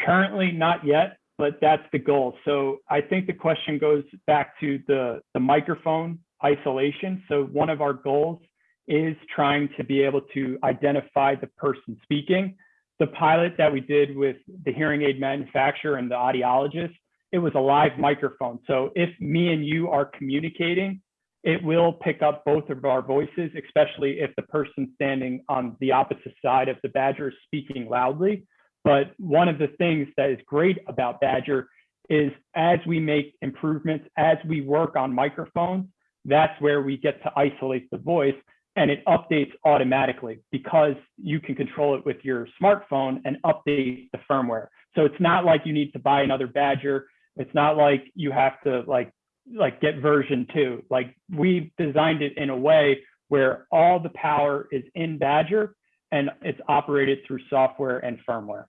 Currently, not yet, but that's the goal. So I think the question goes back to the, the microphone isolation. So one of our goals is trying to be able to identify the person speaking. The pilot that we did with the hearing aid manufacturer and the audiologist, it was a live microphone. So if me and you are communicating, it will pick up both of our voices, especially if the person standing on the opposite side of the Badger is speaking loudly. But one of the things that is great about Badger is as we make improvements, as we work on microphones, that's where we get to isolate the voice and it updates automatically because you can control it with your smartphone and update the firmware. So it's not like you need to buy another Badger. It's not like you have to like like get version two. Like we designed it in a way where all the power is in Badger and it's operated through software and firmware.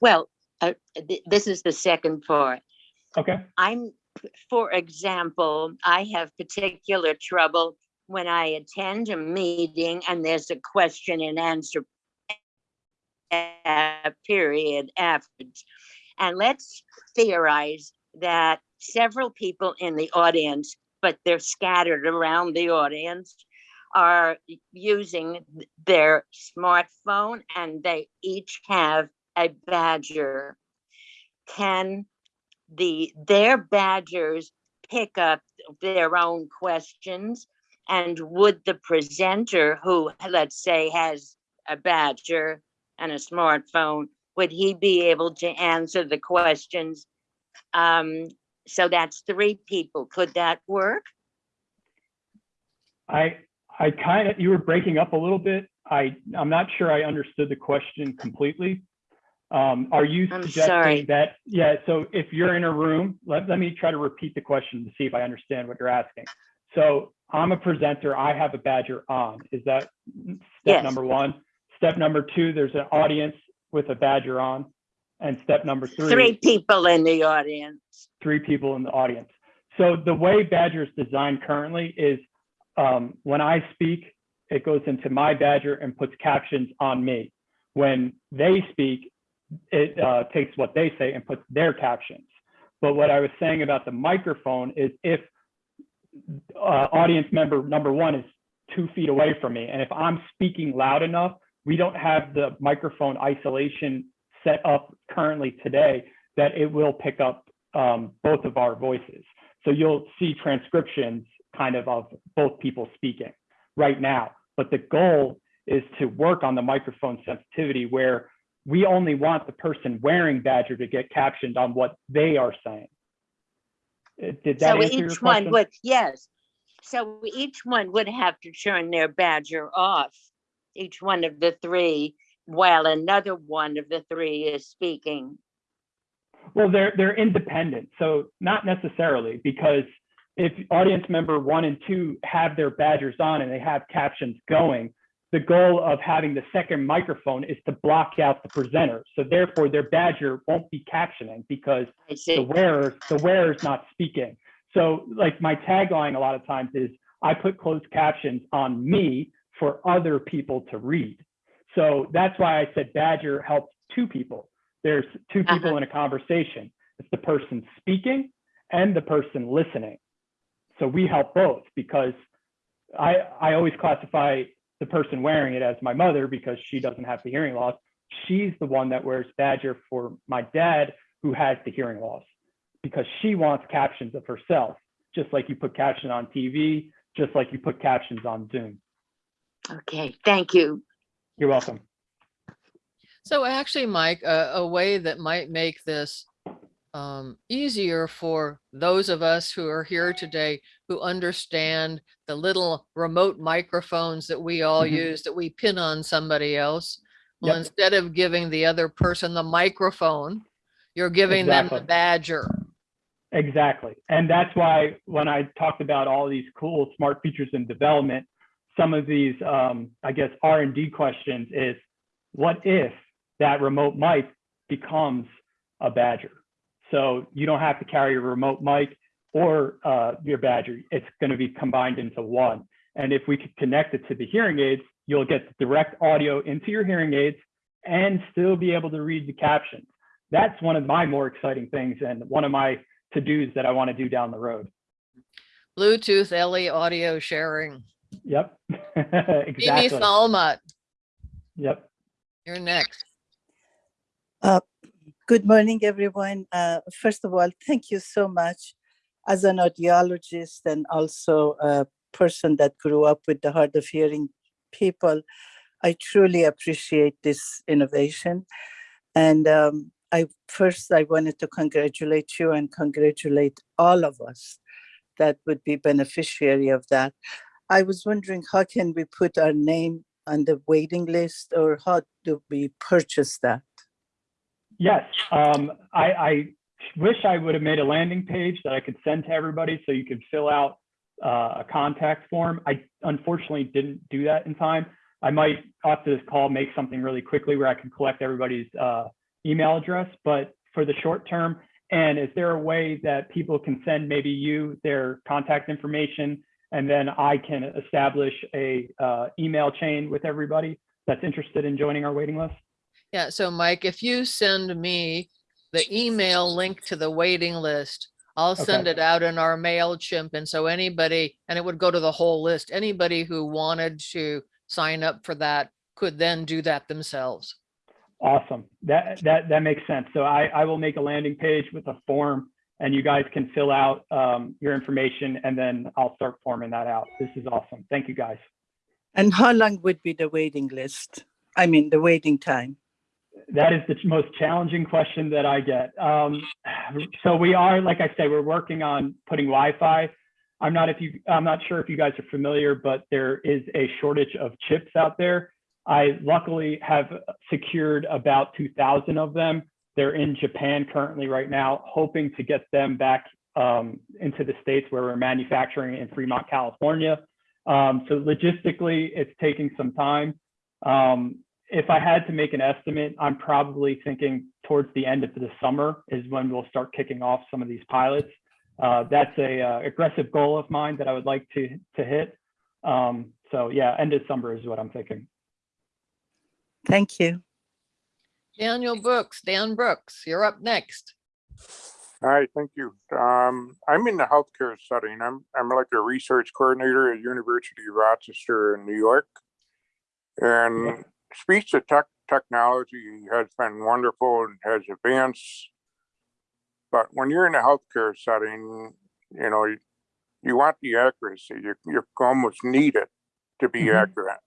Well, uh, th- this is the second part. Okay. I'm, for example, I have particular trouble when I attend a meeting and there's a question and answer period afterwards. And let's theorize that several people in the audience, but they're scattered around the audience, are using their smartphone and they each have a badger. Can the, their badgers pick up their own questions? And would the presenter who, let's say, has a badger and a smartphone, would he be able to answer the questions? Um, so that's three people. Could that work? I I kind of you were breaking up a little bit. I I'm not sure I understood the question completely. Um, are you I'm suggesting sorry. that yeah? So if you're in a room, let let me try to repeat the question to see if I understand what you're asking. So I'm a presenter. I have a badger on. Is that step Yes. number one? Step number two, there's an audience with a badger on, and step number Three people in the audience. three people in the audience. So the way Badger is designed currently is um, when I speak, it goes into my Badger and puts captions on me. When they speak, it uh, takes what they say and puts their captions. But what I was saying about the microphone is if uh, audience member number one is two feet away from me, and if I'm speaking loud enough, we don't have the microphone isolation set up currently today that it will pick up um, both of our voices. So you'll see transcriptions kind of of both people speaking right now. But the goal is to work on the microphone sensitivity where we only want the person wearing Badger to get captioned on what they are saying. Uh, Did that So answer your each one question? would, yes. So each one would have to turn their badger off, each one of the three, while another one of the three is speaking. Well, they're they're independent, so not necessarily because if audience member one and two have their badgers on and they have captions going, the goal of having the second microphone is to block out the presenter. So therefore, their badger won't be captioning because the wearer the wearer's not speaking. So like my tagline a lot of times is I put closed captions on me for other people to read. So that's why I said Badger helps two people. There's two uh-huh. people in a conversation. It's the person speaking and the person listening. So we help both because I I always classify the person wearing it as my mother because she doesn't have the hearing loss. She's the one that wears Badger for my dad who has the hearing loss because she wants captions of herself, just like you put caption on TV, just like you put captions on Zoom. Okay, thank you. You're welcome. So actually, Mike, a, a way that might make this um, easier for those of us who are here today who understand the little remote microphones that we all Mhm. use that we pin on somebody else. Well, Yep. instead of giving the other person the microphone, you're giving them the badger. Exactly. And that's why when I talked about all these cool smart features in development, some of these, um, I guess, R and D questions is, what if that remote mic becomes a Badger? So you don't have to carry your remote mic or uh, your Badger. It's going to be combined into one. And if we could connect it to the hearing aids, you'll get direct audio into your hearing aids and still be able to read the captions. That's one of my more exciting things and one of my to-dos that I want to do down the road. Bluetooth LE audio sharing. Yep. Mimi exactly. Salmat, Yep. you're next. Good morning, everyone. Uh, first of all, thank you so much. As an audiologist and also a person that grew up with the hard of hearing people, I truly appreciate this innovation. And um, I first, I wanted to congratulate you and congratulate all of us that would be beneficiary of that. I was wondering, how can we put our name on the waiting list or how do we purchase that? Yes. Um, I, I wish I would have made a landing page that I could send to everybody so you could fill out uh, a contact form. I unfortunately didn't do that in time. I might after this call make something really quickly where I can collect everybody's uh, email address, but for the short term, and is there a way that people can send maybe you their contact information and then I can establish a uh, email chain with everybody that's interested in joining our waiting list? Yeah, so Mike, if you send me the email link to the waiting list, I'll send Okay. it out in our MailChimp. And so anybody, and it would go to the whole list, anybody who wanted to sign up for that could then do that themselves. Awesome. That that that makes sense. So I I will make a landing page with a form and you guys can fill out um, your information and then I'll start forming that out. This is awesome. Thank you guys. And how long would be the waiting list? I mean, the waiting time? That is the most challenging question that I get. Um, so we are, like I say, we're working on putting Wi-Fi. I'm not if you, I'm not sure if you guys are familiar, but there is a shortage of chips out there. I luckily have secured about 2,000 of them. They're in Japan currently right now, hoping to get them back um, into the states where we're manufacturing in Fremont, California. Um, so logistically, it's taking some time. Um, if I had to make an estimate, I'm probably thinking towards the end of the summer is when we'll start kicking off some of these pilots. Uh, that's a uh, aggressive goal of mine that I would like to to hit. Um, so yeah, end of summer is what I'm thinking. Thank you. Daniel Brooks, Dan Brooks, you're up next. Hi, thank you. Um, I'm in the healthcare setting. I'm, I'm like a research coordinator at University of Rochester in New York. And speech to tech technology has been wonderful and has advanced. But when you're in a healthcare setting, you know, you, you want the accuracy. You, you almost need it to be Mhm. accurate.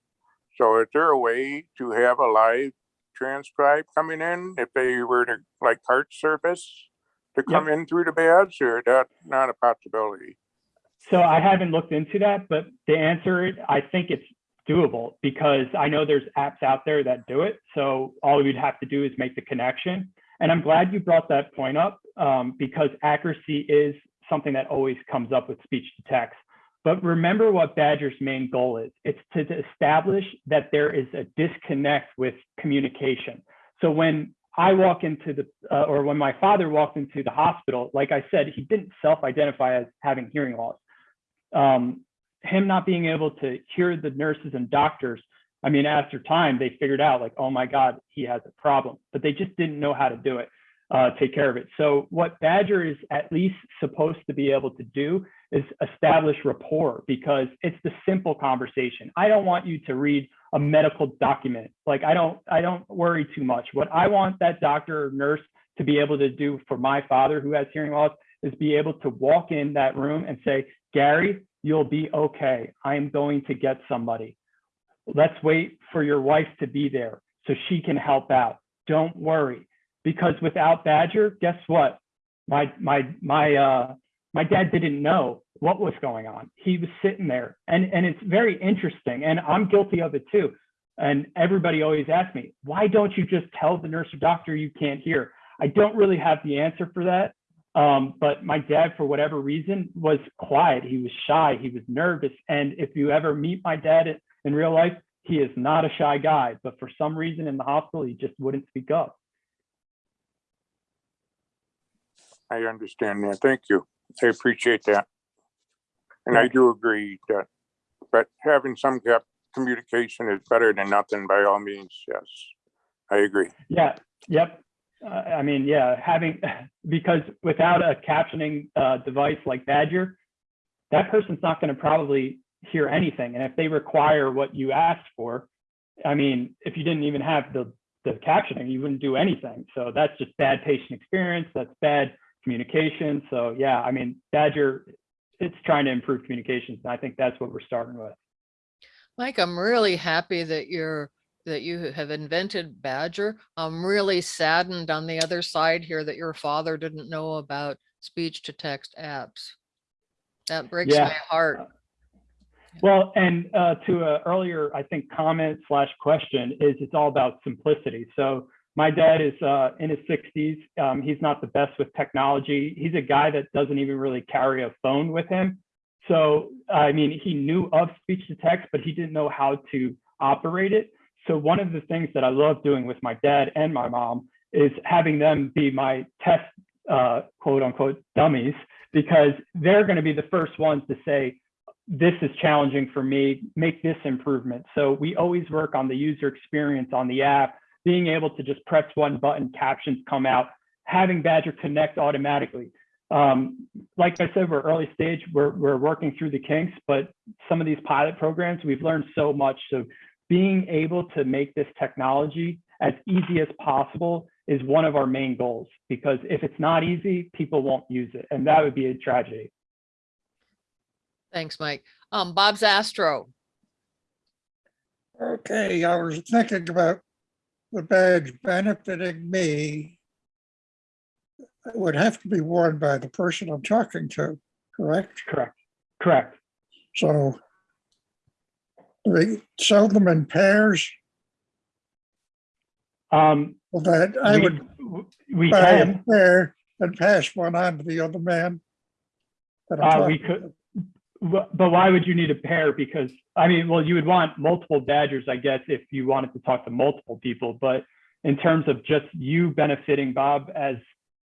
So is there a way to have a live transcribe coming in if they were to like CART service to come in through the badge or that not a possibility? So I haven't looked into that, but to answer it, I think it's doable because I know there's apps out there that do it. So all we'd have to do is make the connection. And I'm glad you brought that point up um, because accuracy is something that always comes up with speech to text. But remember what Badger's main goal is. It's to establish that there is a disconnect with communication. So when I walk into the, uh, or when my father walked into the hospital, like I said, he didn't self-identify as having hearing loss. Um, him not being able to hear the nurses and doctors, I mean, after time, they figured out like, oh my God, he has a problem, but they just didn't know how to do it, uh, take care of it. So what Badger is at least supposed to be able to do is establish rapport because it's the simple conversation. I don't want you to read a medical document. Like I don't, I don't worry too much. What I want that doctor or nurse to be able to do for my father who has hearing loss is be able to walk in that room and say, Gary, you'll be okay. I am going to get somebody. Let's wait for your wife to be there so she can help out. Don't worry. Because without Badger, guess what? My my my uh my dad didn't know what was going on. He was sitting there and, and it's very interesting. And I'm guilty of it too. And everybody always asks me, why don't you just tell the nurse or doctor you can't hear? I don't really have the answer for that. Um, but my dad, for whatever reason, was quiet. He was shy. He was nervous. And if you ever meet my dad in, real life, he is not a shy guy. But for some reason in the hospital, he just wouldn't speak up. I understand that. Thank you. I appreciate that. And I do agree that, but having some cap communication is better than nothing by all means. Yes, I agree. Yeah, yep. Uh, I mean, yeah, having, because without a captioning uh, device like Badger, that person's not going to probably hear anything. And if they require what you asked for, I mean, if you didn't even have the, the captioning, you wouldn't do anything. So that's just bad patient experience. That's bad communication. So yeah, I mean, Badger, it's trying to improve communications. And I think that's what we're starting with. Mike, I'm really happy that you're that you have invented Badger. I'm really saddened on the other side here that your father didn't know about speech to text apps. That breaks Yeah. my heart. Well, and uh, to a earlier, I think, comment slash question is it's all about simplicity. So my dad is uh, in his 60s. Um, he's not the best with technology. He's a guy that doesn't even really carry a phone with him. So, I mean, he knew of speech to text, but he didn't know how to operate it. So one of the things that I love doing with my dad and my mom is having them be my test, uh, quote unquote, dummies, because they're going to be the first ones to say, this is challenging for me, make this improvement. So we always work on the user experience on the app, being able to just press one button, captions come out, having Badger connect automatically. Um, like I said, we're early stage, we're, we're working through the kinks, but some of these pilot programs, we've learned so much. So being able to make this technology as easy as possible is one of our main goals, because if it's not easy, people won't use it. And that would be a tragedy. Thanks, Mike. Um, Bob Zastro. Okay, I was thinking about the badge benefiting me. It would have to be worn by the person I'm talking to, correct? Correct. Correct. So they sell them in pairs. Um, Well, that I we- would We buy a can, pair and pass one on to the other man. that I'm uh, we talking could, Wh- but why would you need a pair? Because, I mean, well, you would want multiple badgers, I guess, if you wanted to talk to multiple people, but in terms of just you benefiting Bob as,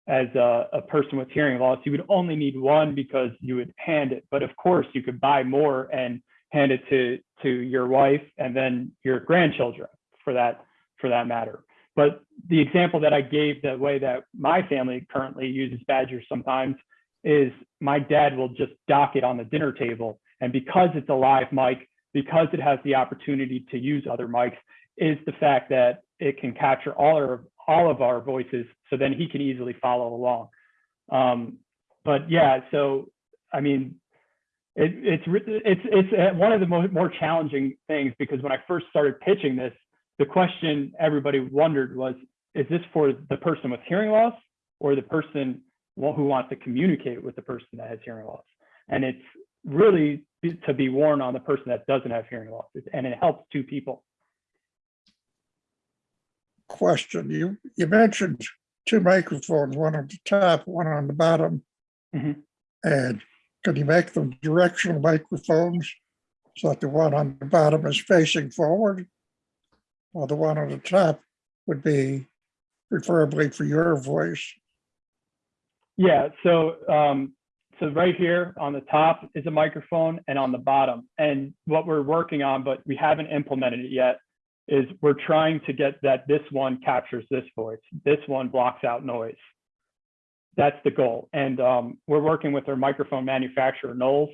as a, a person with hearing loss, you would only need one because you would hand it. But of course, you could buy more and hand it to, to your wife and then your grandchildren for that, for that matter. But the example that I gave, the way that my family currently uses badgers sometimes is my dad will just dock it on the dinner table. And because it's a live mic, because it has the opportunity to use other mics, is the fact that it can capture all our all of our voices, so then he can easily follow along. Um, but yeah, so I mean, it, it's it's it's uh, one of the mo- more challenging things because when I first started pitching this, the question everybody wondered was, is this for the person with hearing loss or the person who wants to communicate with the person that has hearing loss? And it's really to be worn on the person that doesn't have hearing loss, and it helps two people. question. You, you mentioned two microphones, one on the top, one on the bottom. Mhm. And can you make them directional microphones? So that the one on the bottom is facing forward? While the one on the top would be preferably for your voice. Yeah, so um, so right here on the top is a microphone and on the bottom. And what we're working on, but we haven't implemented it yet, is we're trying to get that this one captures this voice. This one blocks out noise. That's the goal. And um, we're working with our microphone manufacturer, Knowles,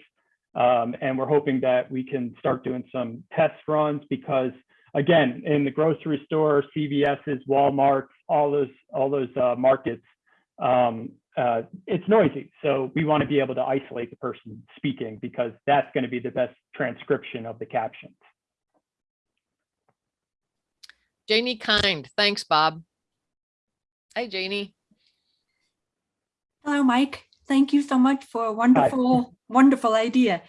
um, and we're hoping that we can start doing some test runs because again, in the grocery store, CVS's, Walmart, all those all those uh, markets, um, uh, it's noisy. So we want to be able to isolate the person speaking because that's going to be the best transcription of the captions. Janie Kind, thanks, Bob. Hi, Janie. Hello, Mike. Thank you so much for a wonderful, wonderful idea.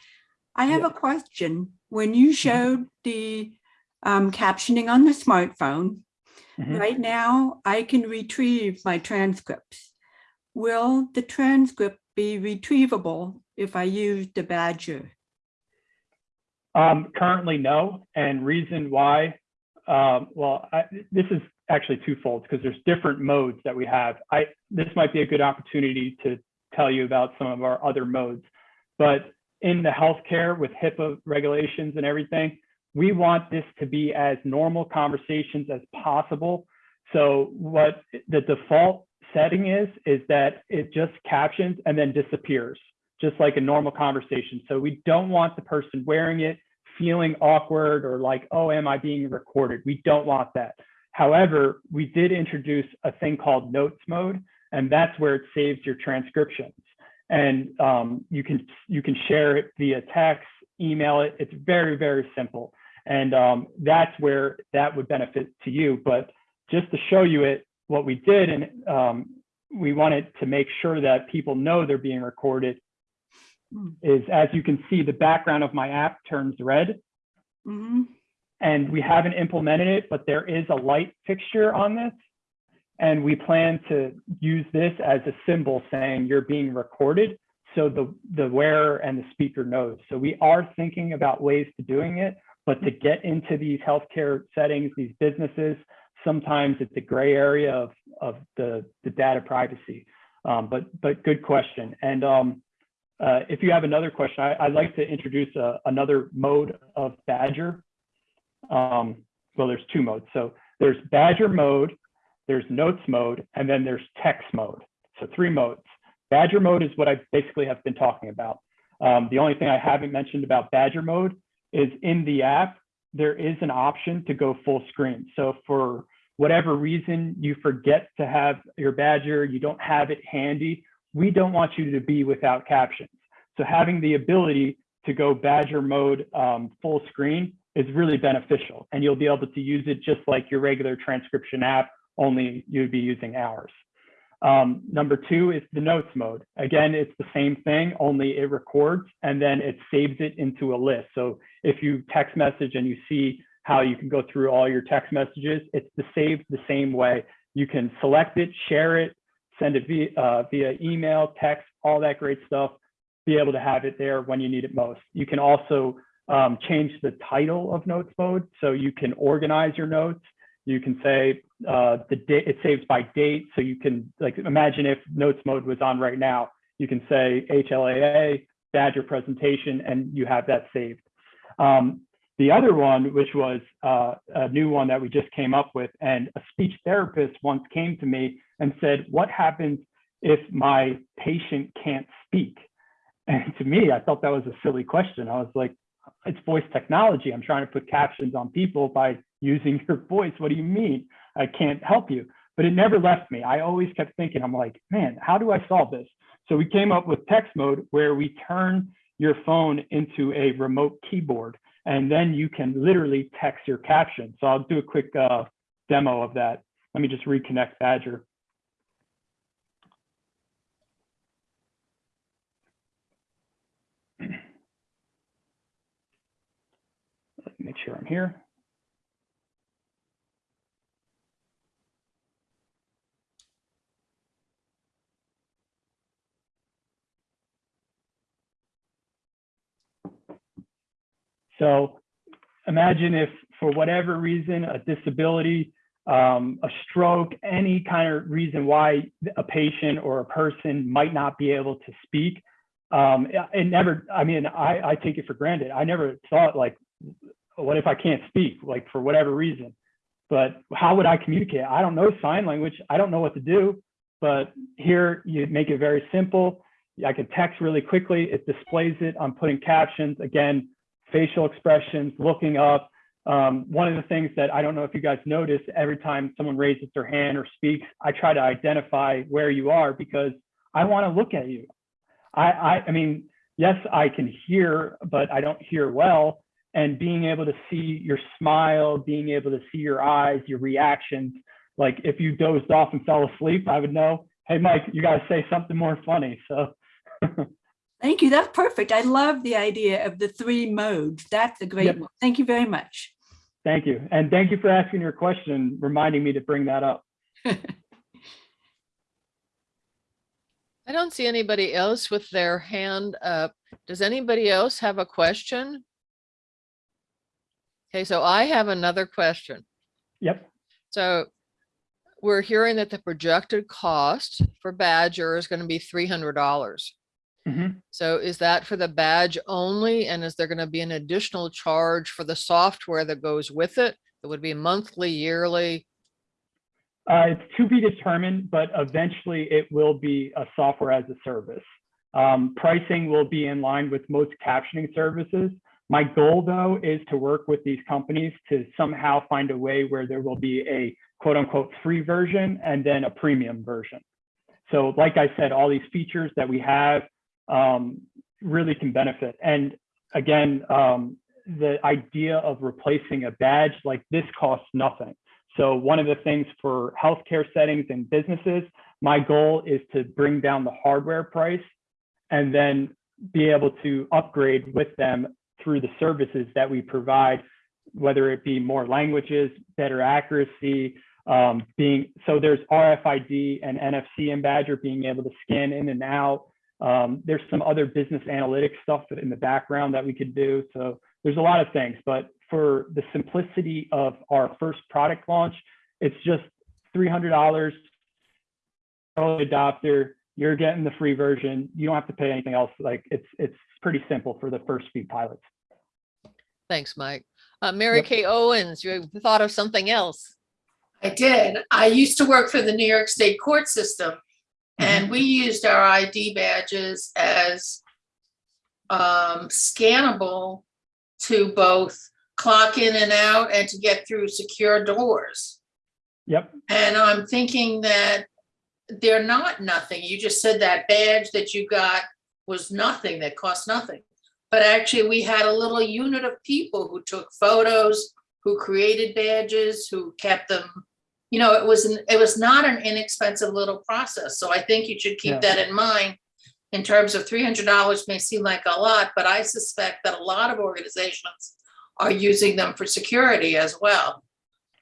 I have Yeah. a question. When you showed the um, captioning on the smartphone, Mhm. right now I can retrieve my transcripts. Will the transcript be retrievable if I use the Badger? Um, currently, no. And reason why, um, well, I, this is actually twofold because there's different modes that we have. I this might be a good opportunity to tell you about some of our other modes. But in the healthcare with HIPAA regulations and everything, we want this to be as normal conversations as possible. So what the default setting is, is that it just captions and then disappears, just like a normal conversation. So we don't want the person wearing it feeling awkward or like, oh, am I being recorded? We don't want that. However, we did introduce a thing called notes mode, and that's where it saves your transcriptions. And um, you can you can share it via text, email it. It's very very simple, and um, that's where that would benefit to you. But just to show you it, what we did, and um, we wanted to make sure that people know they're being recorded, is as you can see, the background of my app turns red Mhm. And we haven't implemented it, but there is a light fixture on this. And we plan to use this as a symbol saying you're being recorded. So the, the wearer and the speaker knows. So we are thinking about ways to doing it, but to get into these healthcare settings, these businesses, sometimes it's a gray area of, of the, the data privacy. Um, but, but good question. And um, uh, if you have another question, I, I'd like to introduce a, another mode of Badger um, well, there's two modes. So there's Badger mode, there's Notes mode, and then there's Text mode. So three modes. Badger mode is what I basically have been talking about. Um, the only thing I haven't mentioned about Badger mode is in the app, there is an option to go full screen. So for whatever reason you forget to have your Badger, you don't have it handy, we don't want you to be without captions. So having the ability to go Badger mode um, full screen is really beneficial and you'll be able to use it just like your regular transcription app, only you'd be using ours. Um, number two is the notes mode. Again, it's the same thing, only it records and then it saves it into a list. So if you text message and you see how you can go through all your text messages, it's the saved the same way. You can select it, share it, send it via, uh, via email, text, all that great stuff, be able to have it there when you need it most. You can also um, change the title of notes mode. So you can organize your notes. You can say uh, the date, it saves by date. So you can like, imagine if notes mode was on right now, you can say HLAA, Badger presentation, and you have that saved. Um, the other one, which was uh, a new one that we just came up with, and a speech therapist once came to me and said, what happens if my patient can't speak? And to me, I thought that was a silly question. I was like, it's voice technology. I'm trying to put captions on people by using your voice. What do you mean? I can't help you. But it never left me. I always kept thinking, I'm like, man, how do I solve this? So we came up with text mode where we turn your phone into a remote keyboard and then you can literally text your caption. So I'll do a quick uh, demo of that. Let me just reconnect Badger. make sure I'm here. So imagine if for whatever reason, a disability, um, a stroke, any kind of reason why a patient or a person might not be able to speak. Um, it never, I mean, I, I take it for granted. I never thought like what if I can't speak, like for whatever reason? But how would I communicate? I don't know sign language. I don't know what to do. But here you make it very simple. I can text really quickly. It displays it. I'm putting captions. Again, facial expressions, looking up. Um, one of the things that I don't know if you guys notice, every time someone raises their hand or speaks, I try to identify where you are because I want to look at you. I, I, I mean, yes, I can hear, but I don't hear well. And being able to see your smile, being able to see your eyes, your reactions, like if you dozed off and fell asleep, I would know, hey, Mike, you got to say something more funny. So Thank you. That's perfect. I love the idea of the three modes. That's a great Yep. one. Thank you very much. thank you. And thank you for asking your question, reminding me to bring that up. I don't see anybody else with their hand up. Does anybody else have a question? Okay, so I have another question. Yep. So we're hearing that the projected cost for Badger is going to be three hundred dollars. Mhm. So is that for the badge only? And is there going to be an additional charge for the software that goes with it? It would be monthly, yearly? Uh, it's to be determined, but eventually it will be a software as a service. Um, pricing will be in line with most captioning services. My goal though is to work with these companies to somehow find a way where there will be a quote unquote free version and then a premium version. So like I said, all these features that we have um, really can benefit. And again, um, the idea of replacing a badge like this costs nothing. So one of the things for healthcare settings and businesses, my goal is to bring down the hardware price and then be able to upgrade with them through the services that we provide, whether it be more languages, better accuracy, um, being so there's RFID and NFC in Badger being able to scan in and out. Um, there's some other business analytics stuff in the background that we could do. So there's a lot of things, but for the simplicity of our first product launch, it's just $300 early adopter. You're getting the free version. You don't have to pay anything else. Like it's it's pretty simple for the first few pilots. Thanks, Mike. Uh, Mary Yep. Kay Owens, you thought of something else? I did. I used to work for the New York State court system and we used our ID badges as um, scannable to both clock in and out and to get through secure doors. Yep. And I'm thinking that they're not nothing. You just said that badge that you got was nothing, that cost nothing. But actually, we had a little unit of people who took photos, who created badges, who kept them. You know, it was, an- it was not an inexpensive little process. So I think you should Yeah. keep that in mind. In terms of three hundred dollars may seem like a lot, but I suspect that a lot of organizations are using them for security as well.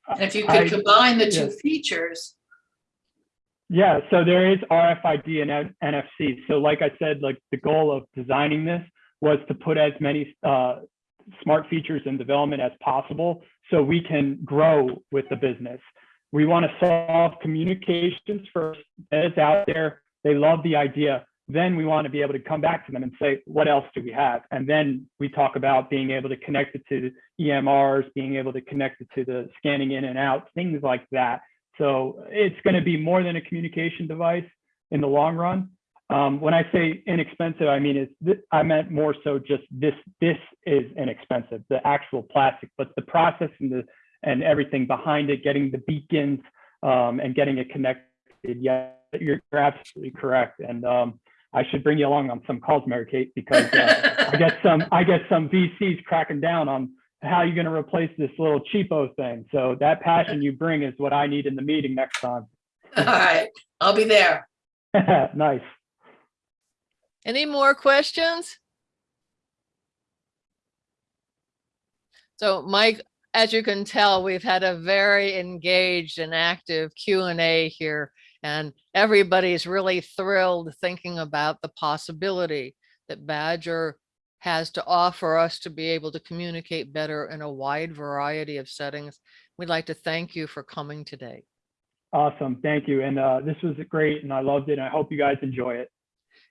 And if you I- could combine the two features, Yeah, so there is RFID and NFC. So like I said, like the goal of designing this was to put as many uh, smart features in development as possible so we can grow with the business. We want to solve communications first. It's out there. They love the idea. Then we want to be able to come back to them and say, what else do we have? And then we talk about being able to connect it to EMRs, being able to connect it to the scanning in and out, things like that. So it's going to be more than a communication device in the long run. Um, when I say inexpensive, I mean it's I meant more so just this this is inexpensive, the actual plastic, but the process and the and everything behind it, getting the beacons um, and getting it connected. Yeah, you're, you're absolutely correct. And um, I should bring you along on some calls, Mary Kate, because uh, I get some I get some VCs cracking down on how you're going to replace this little cheapo thing. So that passion you bring is what I need in the meeting next time. all right, I'll be there. nice. Any more questions? So Mike, as you can tell, we've had a very engaged and active Q and A here. And everybody's really thrilled thinking about the possibility that Badger has to offer us to be able to communicate better in a wide variety of settings. We'd like to thank you for coming today. Awesome. Thank you. And uh, this was great and I loved it. I hope you guys enjoy it.